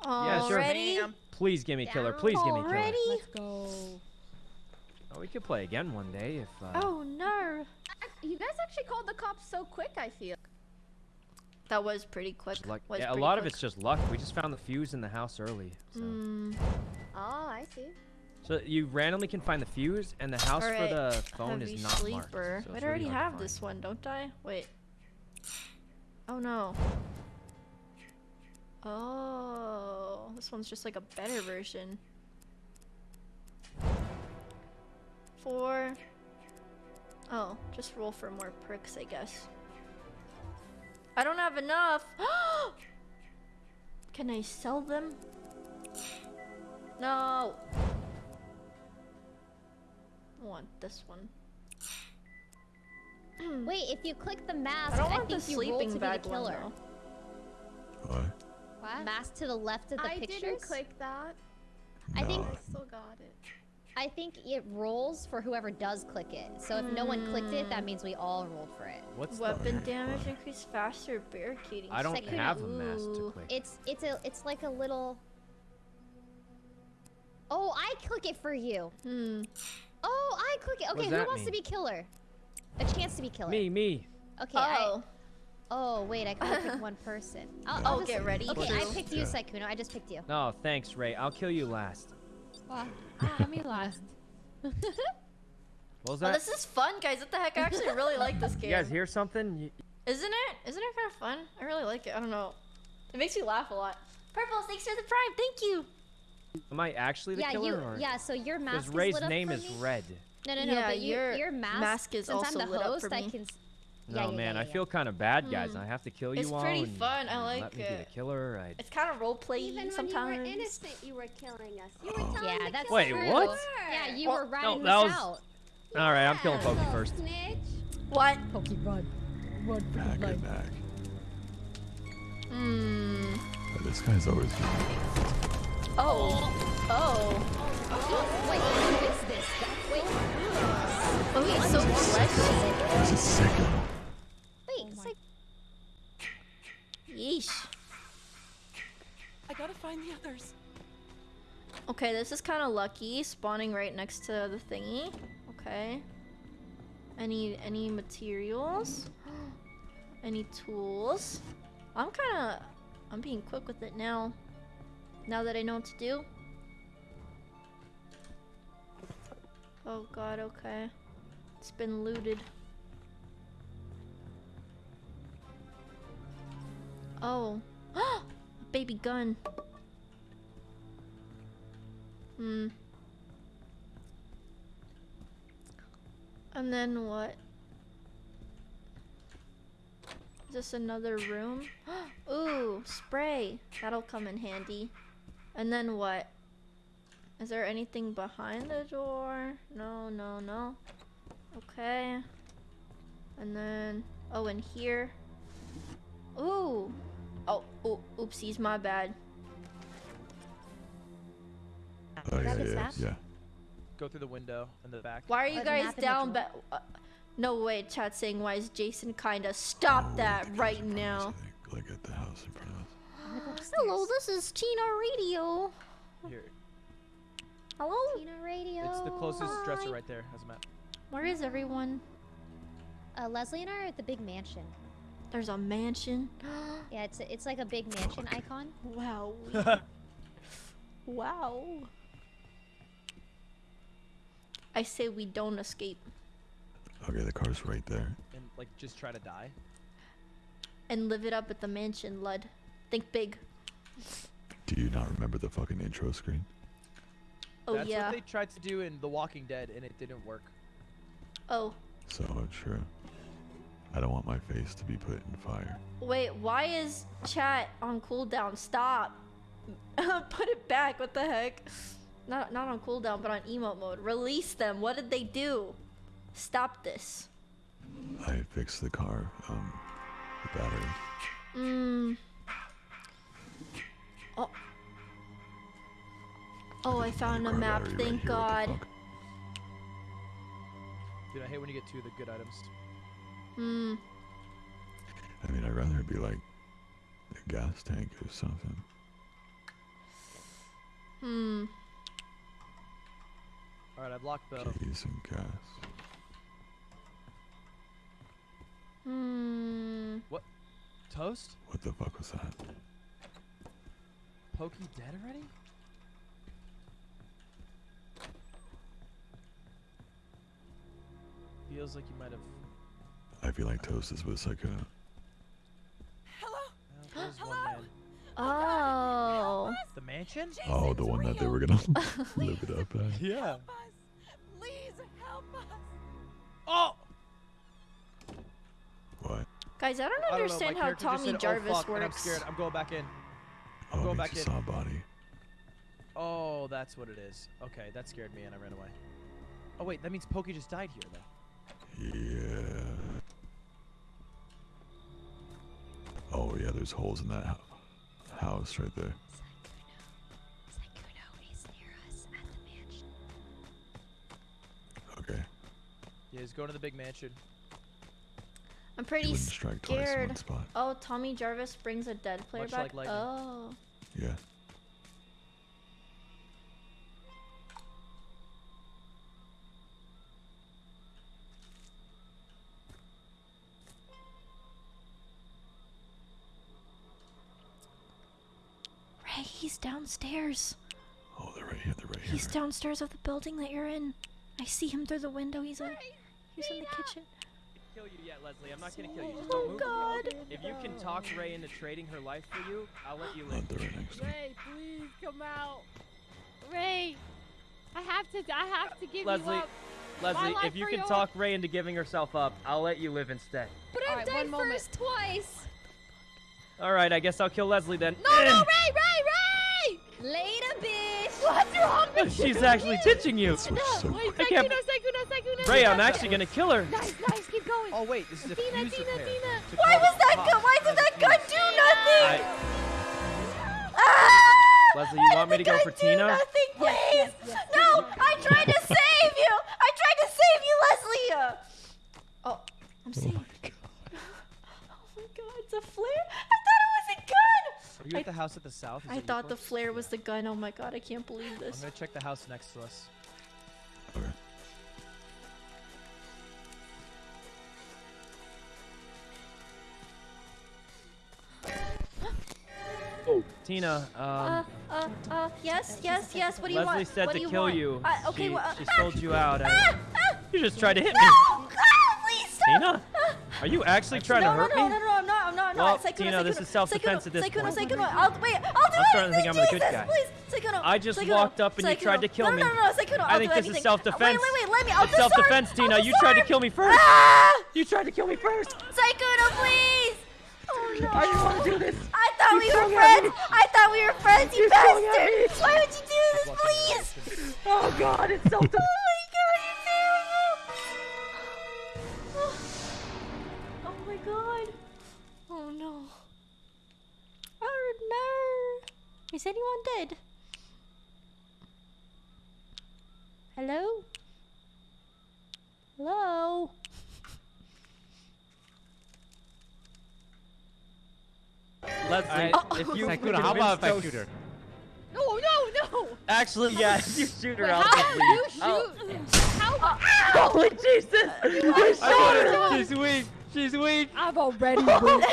Yeah, sure. Already? Ma'am. Please give me killer. Please give me killer. Already? Let's go. Oh, we could play again one day if. Uh, Oh no. You guys actually called the cops so quick, I feel. That was pretty quick. luck. Was Yeah, a pretty lot of it's just luck. We just found the fuse in the house early. So. Mm, Oh, I see. So you randomly can find the fuse, and the house Alright, for the phone heavy is not marked. sleeper. so Wait, it's I already really have this one, don't I? Wait. Oh no. Oh, this one's just like a better version. Four. Oh, just roll for more perks, I guess. I don't have enough. Can I sell them? No. I want this one. Wait, if you click the mask, I don't I, want the think you roll to be bag the killer. though. What? What? Mask to the left of the I pictures. didn't click that. I think I still got it. I think it rolls for whoever does click it. So if no one clicked it, that means we all rolled for it. What's the? Weapon damage increase faster, barricading. I don't second. have a mask to click. It's it's a it's like a little. Oh, I click it for you. Hmm. Oh, I click it. Okay, who that wants to be killer? A chance to be killer. Me, me. Okay. I, Oh. oh wait, I can only pick one person. I'll, Yeah. I'll Oh, just, get ready. Okay, I picked you, Yeah. Sykkuno. I just picked you. No, thanks, Rae. I'll kill you last. Wow. Ah, me last. What was Oh, this is fun, guys. What the heck? I actually really like this game. you game. guys hear something? Isn't it? Isn't it kind of fun? I really like it. I don't know. It makes me laugh a lot. Purple, thanks for the prime. Thank you. Am I actually the yeah, killer? you. or? Yeah, so your mask Because is Rae's lit up name is me? Red. No, no, no. Yeah, but your your your mask, mask is since also I'm the lit up host, for I me. can. S- No, yeah, yeah, man, yeah, I yeah. feel kind of bad, guys. Hmm. I have to kill you It's all. It's pretty and- fun. I and like let me be the killer. I... It's kind of role play Even sometimes. when you were innocent, you were killing us. You were Oh. telling Yeah, to that's kill Wait, true. what? Yeah, you Oh, were no, riding that this was- out. All right, I'm killing Yeah. Pokey first. Snitch. What? Pokey, run. Run for Back your life. back. Hmm. But this guy's always unique. Oh. Oh. Wait, who is this? Wait, Oh, he's so fleshy. He's a sicko. wait. it's like, Yeesh. I gotta find the others. Okay, this is kind of lucky, spawning right next to the thingy. Okay. Any any materials? any tools? I'm kind of I'm being quick with it now. Now that I know what to do. Oh god, okay. It's been looted. Oh. Baby gun. Hmm. And then what? Is this another room? Ooh, spray. That'll come in handy. And then what? Is there anything behind the door? No, no, no. Okay. And then, oh, in here. Ooh. Oh, oh, oopsies, my bad. Oh, yeah, Grab yeah, yeah. Go through the window in the back. Why are you Or guys map in the down? drawer. Ba- uh, no way, chat saying why is Jason kinda stop Oh, that right now. I think, Look at the house in front of us. Hello, this is Tina Radio. Here, Hello, Tina Radio. it's the closest dresser right there. Has a map. where is everyone? Uh, Leslie and I are at the big mansion. There's a mansion. Yeah, it's it's like a big mansion icon. wow. wow. I say we don't escape Okay, the car's right there. And like, just try to die. and live it up at the mansion, Lud. Think big. Do you not remember the fucking intro screen? Oh That's yeah. what they tried to do in The Walking Dead, and it didn't work. Oh So true. I don't want my face to be put in fire. wait, why is chat on cooldown? Stop. Put it back. What the heck? Not not on cooldown, but on emote mode. Release them. What did they do? Stop this. I fixed the car, um, the battery. Mm. Oh. Oh, I found a map. battery right Thank here, what the God. fuck? Dude, I hate when you get two of the good items. Hmm. I mean, I'd rather it be like a gas tank or something. Hmm. All right, I blocked locked the. Keys and gas. Hmm. What? Toast? What the fuck was that? Pokey dead already? Feels like you might have. I feel like Toast is with like a. Well, there's one man. Oh. oh. The mansion? Oh, the one that they were gonna live it up at. Yeah. Please help us. Oh! What? Guys, I don't I don't understand how Tommy said, oh, Jarvis oh, fuck, and I'm works. scared. I'm going back in. I'm Oh, going back in. you saw a body. Oh, that's what it is. Okay, that scared me and I ran away. Oh wait, that means Pokey just died here then. Yeah. Oh yeah, there's holes in that house right there. Okay. Yeah, he's going to the big mansion. I'm pretty wouldn't twice in scared. one spot. Oh, Tommy Jarvis brings a dead player Much back. like oh. Yeah. Downstairs. Oh, they're right here. They're right here. He's downstairs of the building that you're in. I see him through the window. He's in. He's in the kitchen. kill you yet, Leslie. I'm not gonna kill you. Just Oh don't move. God. If you can talk Rae into trading her life for you, I'll let you Oh, live. they're right next. Rae, please come out. Rae, I have to. I have to give Leslie, you up. Leslie, life if you can yours. talk Rae into giving herself up, I'll let you live instead. But I've right, died one moment. first twice. All right, I guess I'll kill Leslie then. No, no, Rae, Rae, Rae! Later, bitch. What's wrong with She's actually ditching you. This was so Wait, I can't-. Rae, I'm actually gonna kill her. Nice, nice, keep going. Oh wait, this is a Tina, fuse Tina, repair. Tina. to Why was that cops gun? Why did that gun do nothing? I, Ah! Leslie, Why you want me to go for gun do Tina? Nothing, please. yes, yes. No, I tried to save you. I tried to save you, Leslie. Oh, I'm safe. Oh my God, it's a flare. I thought it was a gun. Are you at the house at the south? Is I that your thought the place? flare was the gun. Oh my God, I can't believe this. I'm gonna check the house next to us. Okay. Oh. Tina, um, Uh, uh, uh, yes, yes, yes. What do you Leslie want? said what to you kill want? you. Uh, okay, she, well, uh, she ah, sold you out. I, you just tried to hit no, me. God, please stop. Tina, Ah, are you actually trying no, to hurt no, me? no, no, no, I'm not, I'm not, I'm Well, not. Sykkuno, Tina, this is self-defense at this Sykkuno, point. Sykkuno, I'll, wait, I'll do I'm starting to think I'm the good Jesus, guy. please. Sykkuno, I just Sykkuno, walked up and you tried to kill no, me. No, no, no, Sykkuno, I I'll think do this is self-defense. Wait, wait, wait, let me, I'll It's self-defense, Tina. I'll You tried to kill me first. Ah! You tried to kill me first. Sykkuno, please. Oh no. I didn't want to do this. I thought You we were friends. I thought we were friends, you You bastard. Why would you do this, please? Oh God, it's self-defense. No. Oh no. Is anyone dead? Hello? Hello? Leslie, Oh. if you Sykkuno, how about if I shoot her? No, no, no. Actually, yeah, you shoot her Wait, out. how the do you lead. Oh. shoot? How? Holy oh, Jesus! You I shot her. her. She's weak. She's weak. I've already won.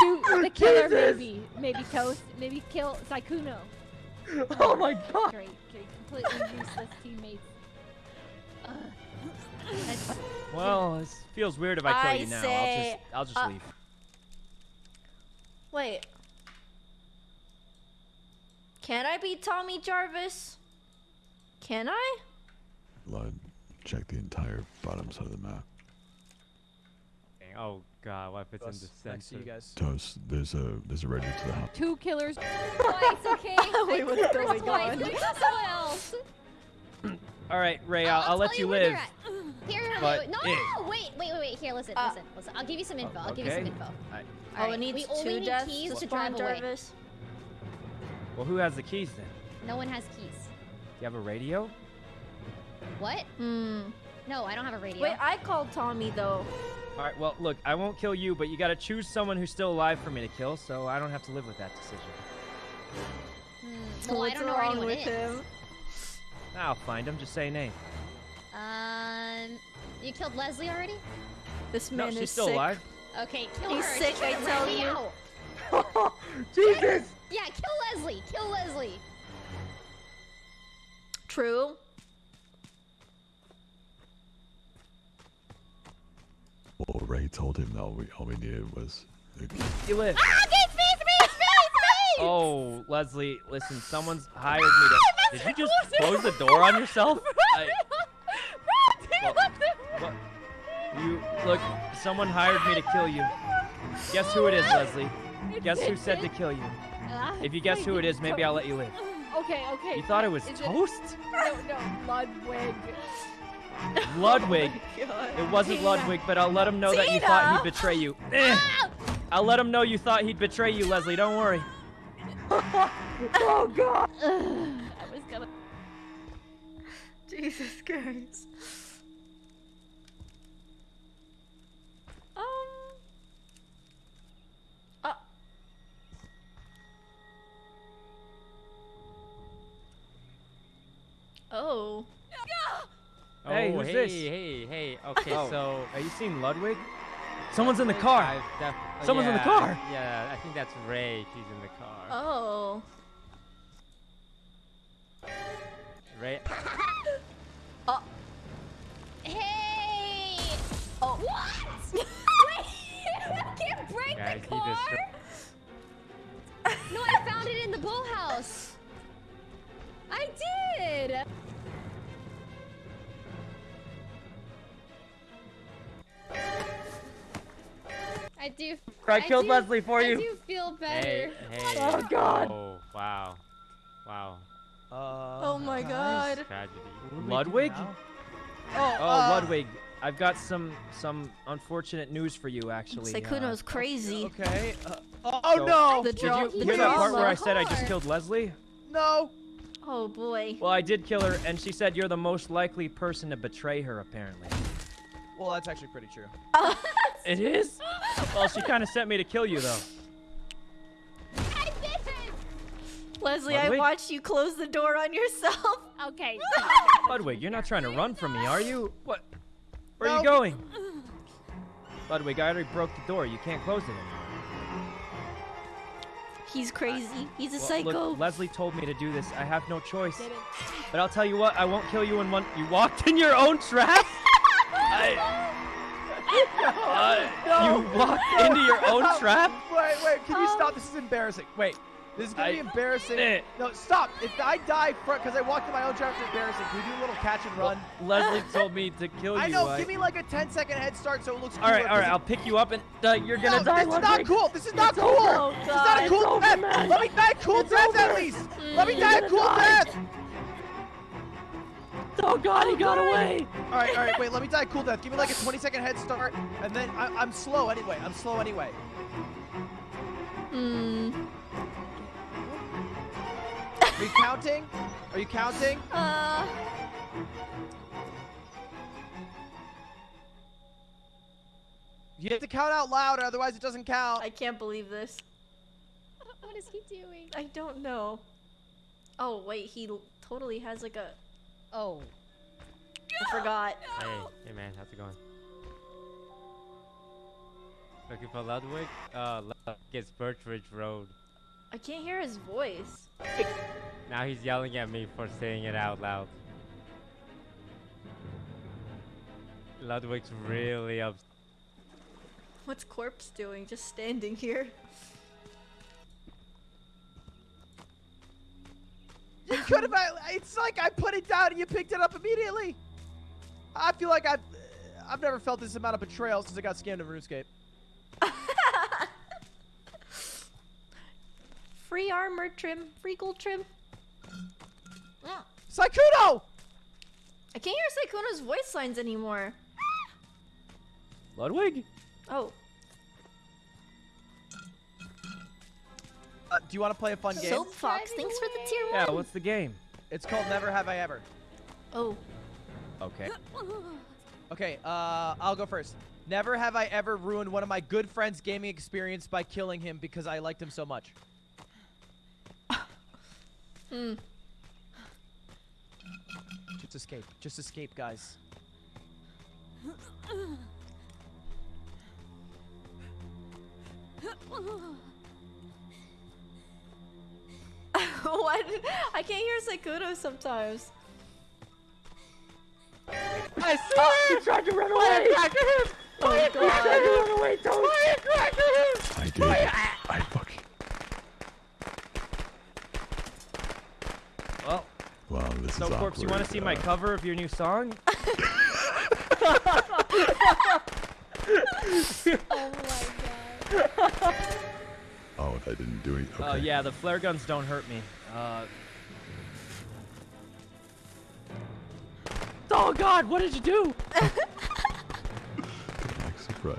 Shoot the killer, Jesus. maybe. Maybe Toast. Maybe kill Sykkuno. Oh my God. Great, great. Completely useless teammates. Ugh. That's- Well, it feels weird if I kill I you now. say, I'll just, I'll just uh, leave. Wait. Can I be Tommy Jarvis? Can I? Blood. Check the entire bottom side of the map. Oh God, what if it's in the next to you guys. Toast. There's a there's a ready to the house. Two killers. Twice, okay? Wait, what's going Twice, on? there's someone else. All right, Rae, I'll- I'll, I'll I'll let you you live. Here, here, But wait, wait. No, it- no, no, wait, wait, wait, wait. Here, listen, Uh, listen, listen. I'll give you some info. I'll give you some okay. info. I- Oh, it needs we only two need deaths keys to to spawn drive away. Jarvis. Well, who has the keys then? No one has keys. Do you have a radio? What? Hmm. No, I don't have a radio. Wait, I called Tommy though. All right. Well, look, I won't kill you, but you got to choose someone who's still alive for me to kill, so I don't have to live with that decision. Hmm, well, What's I don't know where wrong anyone with is. him? I'll find him. Just say name. Um, you killed Leslie already? This man No, man she's is still sick. alive. Okay, kill He's her. sick, I tell you. Jesus! Yeah, kill Leslie. Kill Leslie. True. Well, Rae told him that all we, all we needed was. the key. You live. Ah, Gates, Oh, Leslie, listen, someone's hired me to. Did you just close the door on yourself? I, well, what- you look. Someone hired me to kill you. Guess who it is, Leslie? Guess who said to kill you? Ah, If you guess who it is, maybe I'll let you live. Okay, okay. You thought it was Is toast? No, no, Ludwig. Ludwig. God. It wasn't Tina. Ludwig, but I'll let him know that you thought he'd betray you. Eh. I'll let him know you thought he'd betray you, Leslie. Don't worry. oh God. I was gonna. Jesus Christ. Um. Uh. Oh. Hey, oh, who's hey, this? hey, hey. Okay, Oh, so are you seeing Ludwig? Someone's in the car. I've def- uh, Someone's in the car. Yeah, I think that's Rae. She's in the car. Oh. Rae. Oh. Hey! Oh. What? Wait! I can't break Guys, the car? destroyed. No, I found it in the boathouse. I did. I do. I killed do- Leslie for I you. do feel better. hey. Oh, God. Oh, wow. Wow. Uh, Oh my guys, God. Tragedy. what do Ludwig? now? Oh, uh, Ludwig. I've got some some unfortunate news for you, actually. Sykkuno's crazy. Okay. Uh, oh So- no! The Did you hear that part where I said I just killed Leslie? No! Oh boy. Well, I did kill her, and she said you're the most likely person to betray her, apparently. Well, that's actually pretty true. It is? Well, she kind of sent me to kill you, though. I didn't. Leslie, I watched you close the door on yourself. Okay. Ludwig, you're not trying to run from me, are you? What? Where are you going? Ludwig, I already broke the door. You can't close it anymore. He's crazy. He's a Well, psycho. Look, Leslie told me to do this. I have no choice. But I'll tell you what, I won't kill you in one. You walked in your own trap? I, Uh, you walked into your own trap? Wait, wait, can you stop? This is embarrassing. Wait, this is gonna be embarrassing. Eh. No, stop. If I die because I walked in my own trap, it's embarrassing. Can we do a little catch and run? Leslie told me to kill you. I know. Give me like a 10 second head start so it looks All right, all right. all right. 'cause I'll pick you up and uh, you're gonna no, die, This is not cool. This is not It's cool. over. This is not a cool It's over, death. man. Let me die a cool It's death at over. least. Let me die a cool die. death. Oh God, he got away. All right, all right. Wait, let me die cool death. Give me like a 20 second head start, and then I, I'm slow anyway. I'm slow anyway. Hmm. Are you counting? Are you counting? Uh. You have to count out loud, or otherwise it doesn't count. I can't believe this. What is he doing? I don't know. Oh wait, he totally has like a. Oh. I forgot. Hey, hey man, how's it going? Looking for Ludwig? Uh, Ludwig is Birch Ridge Road. I can't hear his voice. Now he's yelling at me for saying it out loud. Ludwig's really upset. What's Corpse doing? Just standing here. You could have. Uh, it's like I put it down and you picked it up immediately. I feel like I've, I've never felt this amount of betrayal since I got scammed in RuneScape. Free armor trim. Free gold trim. Mm. Sykkuno! I can't hear Sykkuno's voice lines anymore. Ludwig? Oh. Uh, do you want to play a fun game? Soap Fox, thanks for the tier Yeah, what's the game? It's called Never Have I Ever. Oh. Okay. Okay, uh, I'll go first. Never have I ever ruined one of my good friends' gaming experience by killing him because I liked him so much. Hmm. Just escape. Just escape, guys. what? I can't hear Sykkuno sometimes. I see You tried to run away! Oh god. run away, don't! I did. I fucking. Well, Wow, this is so is Corpse, you want to see my Uh, cover of your new song? Oh my god. Oh, if I didn't do it. Okay. Oh yeah, the flare guns don't hurt me. Uh. Oh God, what did you do? Like surprise.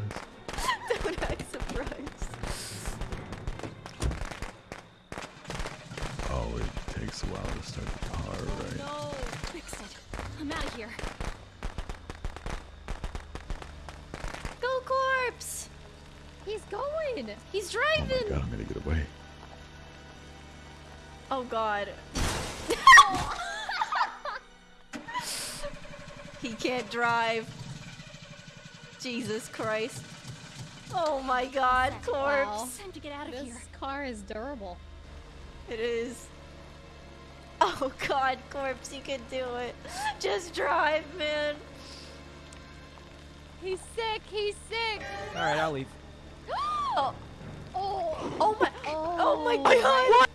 Don't act surprised. Oh, it takes a while to start the car, right? No. Fix it. I'm out of here. Go corpse! He's going. He's Oh my driving. god, I'm gonna get away. Oh god. he can't drive. Jesus Christ. Oh my god, corpse. Wow. Time to get out of This here. car is durable. It is. Oh god, corpse, you can do it. Just drive, man. He's sick. He's sick. All right, I'll leave. Oh, Oh. oh my. Oh, my Oh. god. What?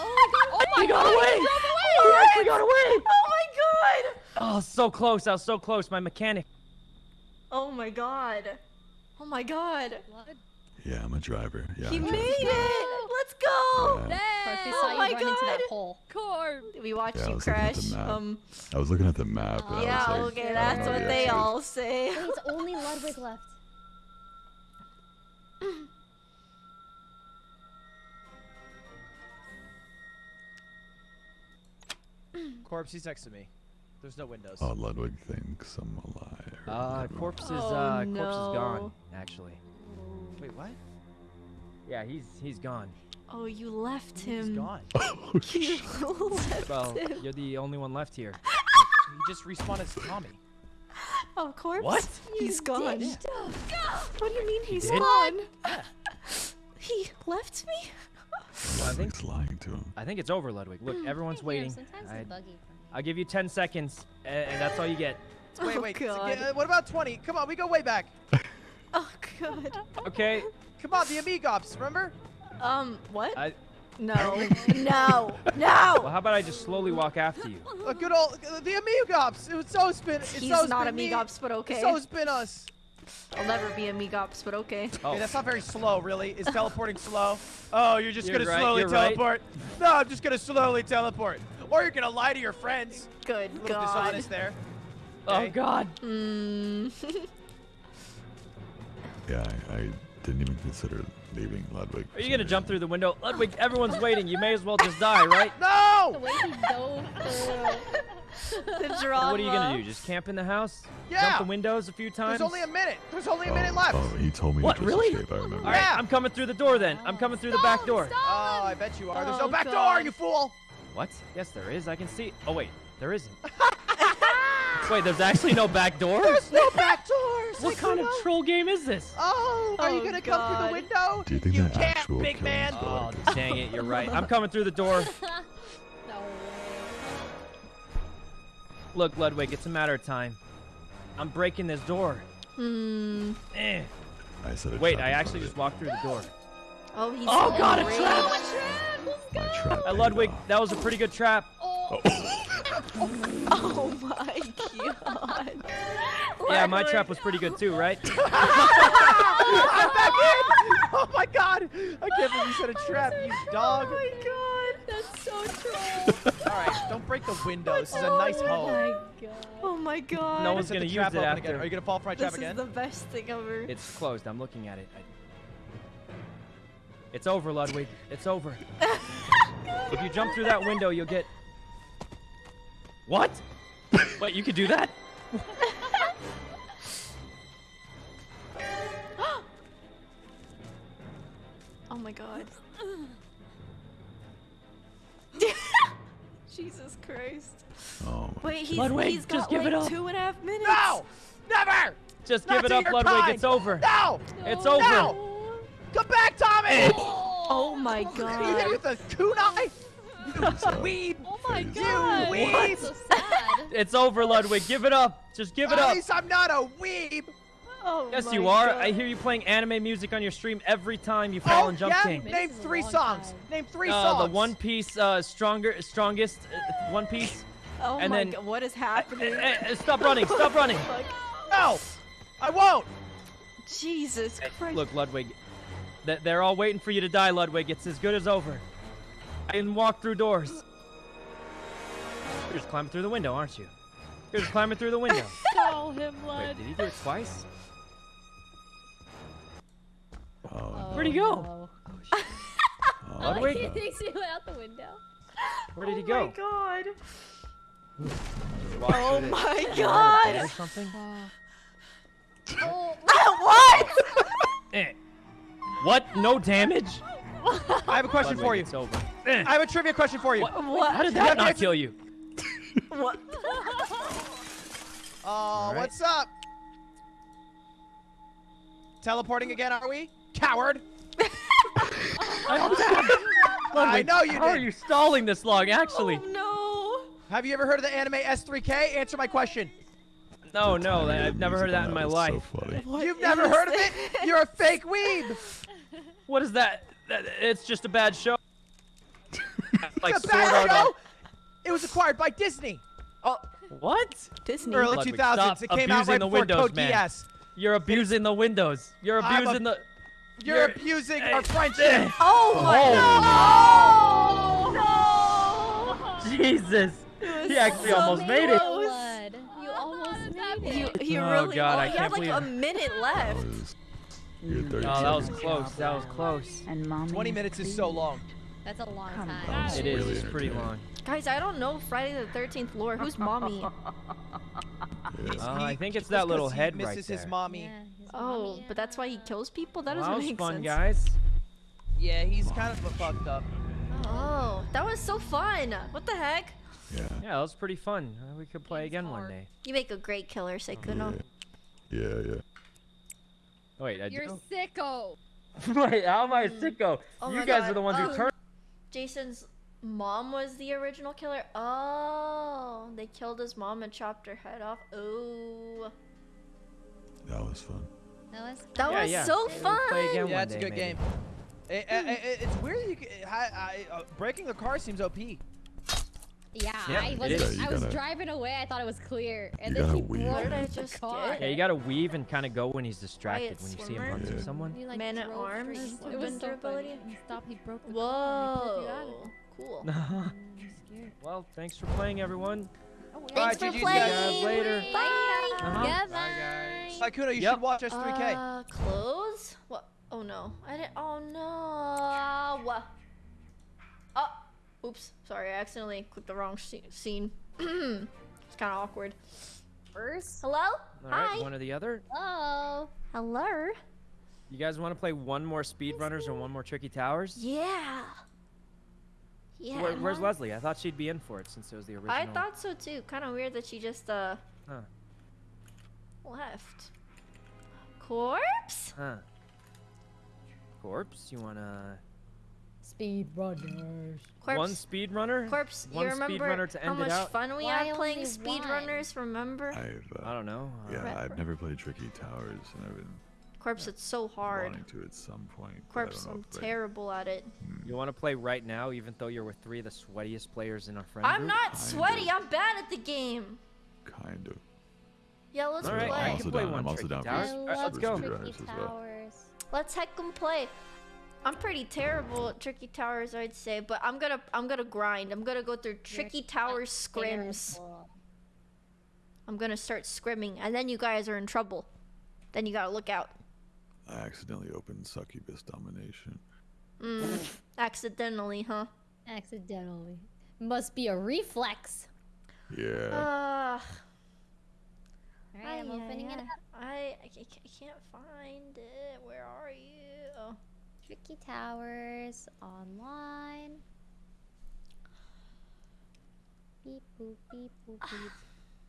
Oh my god. Oh my got god. away! He drove away. He actually got away! Oh my god. Oh, so close. I was so close. My mechanic. Oh my god. Oh my god. Blood. Yeah, I'm a driver. Yeah. He I made it. Let's go. Yeah. Corpse, Oh my run into that God. hole. Corp. We watched Yeah, you was looking at crash. Um. I was looking at the map. And Yeah. Like, okay. That's what the they all say. It's only Ludwig left. Corpse, he's next to me. There's no windows. Oh, Ludwig thinks I'm a liar. Uh, corpse is Oh, uh, corpse is gone. Actually. Wait, what? Yeah, he's he's gone. Oh, you left He's him. gone. Oh, You shit. left Well, him. you're the only one left here. He just respawned as Tommy. Oh, corpse. What? He's gone. ditched What do you mean he's did? gone? He left me? I think Ludwig's lying to him. I think it's over, Ludwig. Look, everyone's Here, waiting. Sometimes I, it's buggy for me. I'll give you 10 seconds, a- and that's all you get. Wait, Oh, wait. so God. uh, what about 20? Come on, we go way back. Oh god. Okay. Come on, the Amigops, remember? Um, what? I, No. no. No. well, how about I just slowly walk after you? A good old the Amigops. It was so spin. It's He's so not spin me. Amigops, but okay. It's So spin us. I'll never be Amigops, but okay. Oh, Okay, that's not very slow, really. Is teleporting slow? Oh, you're just You're gonna right, slowly you're right. teleport. No, I'm just gonna slowly teleport. Or you're gonna lie to your friends. Good A little god. dishonest there. oh God. Mm. Yeah, I, I didn't even consider leaving Ludwig. Are you gonna jump through the window? Ludwig, everyone's waiting. You may as well just die, right? The No! way he dove through. the drama. What are you gonna do? Just camp in the house? Yeah. Jump the windows a few times? There's only a minute. There's only a Oh, minute left. oh, he told me What, to just really? escape. I remember. All right, Yeah. I'm coming through the door then. I'm coming through the back door. Oh, I bet you are. There's Oh, no back door, God. you fool. What? Yes, there is. I can see. Oh wait, there isn't. wait, there's actually no back door. There's no back doors. What kind of troll game is this? Oh, are you Oh, gonna come through the window? Do you think you that can't, actual big man. Oh, dang it! You're right. I'm coming through the door. No way. Look, Ludwig, it's a matter of time. I'm breaking this door. Hmm. Eh. I said Wait, I actually front just walked through the door. Oh, he's Oh, God, a great. trap! of My trap. Uh, paid Ludwig, off. that was a pretty good trap. Oh. Oh my god. Yeah, my trap was pretty good too, right? I'm back in. Oh my god. I can't believe you said a trap, you dog. Oh my god, that's so troll. All right, don't break the window. This is a nice home. god. Oh my god. No one's gonna use it after. again. Are you gonna fall for my trap again? This again? is the best thing ever. It's closed. I'm looking at it. I... It's over, Ludwig. It's over. if you jump through that window, you'll get. What? Wait, you could do that? oh my god. Jesus Christ. Oh my Wait, he's, Ludwig, he's got just give like it up. two and a half minutes. No! Never! Just Not give it up, Ludwig. kind. It's over. No! It's No! Over. Come back, Tommy! Oh my god. You hit god. with a kunai? You weeb! Oh my Crazy. god. weeb! So sad. It's over, Ludwig. Give it up. Just give it At up. At least I'm not a weeb! Oh Yes, you are. God. I hear you playing anime music on your stream every time you fall Oh, in Jump yeah? King. Name This is a three songs. time. Name three Uh, songs. the One Piece, uh, stronger, strongest, uh, One Piece. Oh and my then- god, what is happening? stop running! Stop running! No! I won't! Jesus Christ. Look, Ludwig. Th- They're all waiting for you to die, Ludwig. It's as good as over. I can walk through doors. You're just climbing through the window, aren't you? You're just climbing through the window. Call him Wait, did he do it twice? Oh, Where'd he go? no. Oh, Ludwig? he thinks he went out the window. Where did he Oh go? my god. Walk Oh through the- my through the God. bed Or something? Oh, what? Eh. What? No damage? I have a question for you. It's over. Eh. I have a trivia question for you. What? What? How did that not kill you? What? Oh, right. what's up? Teleporting again, are we? Coward! I Ludwig, know you How are you stalling this long, actually? Oh no. Have you ever heard of the anime S3K? Answer my question. No, no, I- I've never heard of that in my life. So funny. You've never heard of it? You're a fake weeb! What is that? That- It's just a bad show. like it's a bad Art show! It was acquired by Disney. Oh, What? Disney. Early Ludwig, 2000s. It came out abusing right the before Windows, Code man. Geass. You're abusing the windows. You're I'm a- abusing the. You're, You're- abusing Hey, our friendship. Oh my Oh. no! Jesus. He actually so almost made it. close. Lud. You almost made oh, You, it. he Oh, really. God, I you can't had like believe a minute left. Was, you had 30 Oh, that was close. That was close. And mommy 20 minutes is so long. That's a long Come time. It is. really It's pretty entertaining. long. Guys, I don't know Friday the 13th lore. Who's mommy? Yeah. Uh, I think it's that that 'cause little he head misses right his mommy. Yeah, his Oh, mommy, but that's why he kills people? That Well, doesn't that was make fun, sense. guys. Yeah, he's kind of fucked up. Oh, that was so fun. What the heck? Yeah. Yeah, that was pretty fun. Uh, we could play Game's again one day. You make a great killer, Sykkuno. Yeah, yeah. Wait, I You're do. sicko. Wait, how am I a sicko? Oh you guys God. are the ones Oh. who turned. Jason's mom was the original killer. Oh, they killed his mom and chopped her head off. Oh, That was fun. That was that Yeah, was yeah. so fun. play again Yeah, one it's a good maybe. game. It, it, it- it's weird. You, c- I, I, uh, breaking the car seems OP. Yeah, Yeah, I was is. Yeah, I was gotta- driving away. I thought it was clear, and You then he gotta weave. broke What did I just car. get? Yeah, you gotta weave and kind of go when he's distracted. Quiet When you see him swimmer. hunting Yeah. someone. He, like, Man at arms straight into with it. It was so funny. And he stopped. He broke the car. and he pulled you out of Whoa, cool. I'm well, thanks for playing, everyone. Oh, well. Thanks Alright, for GG's, playing. guys. Later. Bye. Uh-huh. Goodbye. Akuna, you Yep. should watch S3K. Uh, clothes? What? Oh no. I didn't. Oh no. What? Oh. Oops. Sorry, I accidentally clicked the wrong scene. it's kind of awkward. First. Hello? All right, Hi. one or the other. Oh. Hello? You guys want to play one more speedrunners or one more tricky towers? Yeah. Yeah. Where, where's? Fuslie? I thought she'd be in for it since it was the original. I thought so too. Kind of weird that she just uh Huh. left. Corpse? Huh. Corpse, you wanna Speed runners. Corpse. one speedrunner? Corpse. One you remember speedrunner to how end it much out? fun we Why had playing only one? speedrunners? Remember? I've, uh, I don't know. Uh, yeah, Right. I've never played Tricky Towers, and I've been Corpse, it's so hard. wanting to at some point. Corpse, I'm terrible at it. You want to play right now, even though you're with three of the sweatiest players in our friend I'm group? not Kinda. sweaty. I'm bad at the game. Kind of. Yeah, let's All right, play. I I'm can also play down. one I'm also tricky down for towers. I Alright, love let's go. speedrunners tricky as well. Let's heck 'em play. I'm pretty terrible at tricky towers, I'd say, but I'm gonna I'm gonna grind. I'm gonna go through tricky towers scrims. Terrible. I'm gonna start scrimming, and then you guys are in trouble. Then you gotta look out. I accidentally opened Succubus Domination. Mm, accidentally, huh? Accidentally. Must be a reflex. Yeah. Uh, Alright, I'm ay, opening ay, it up. I, I ca- ca- can't find it. Where are you? Oh. Tricky Towers online. Beep boop beep boop beep.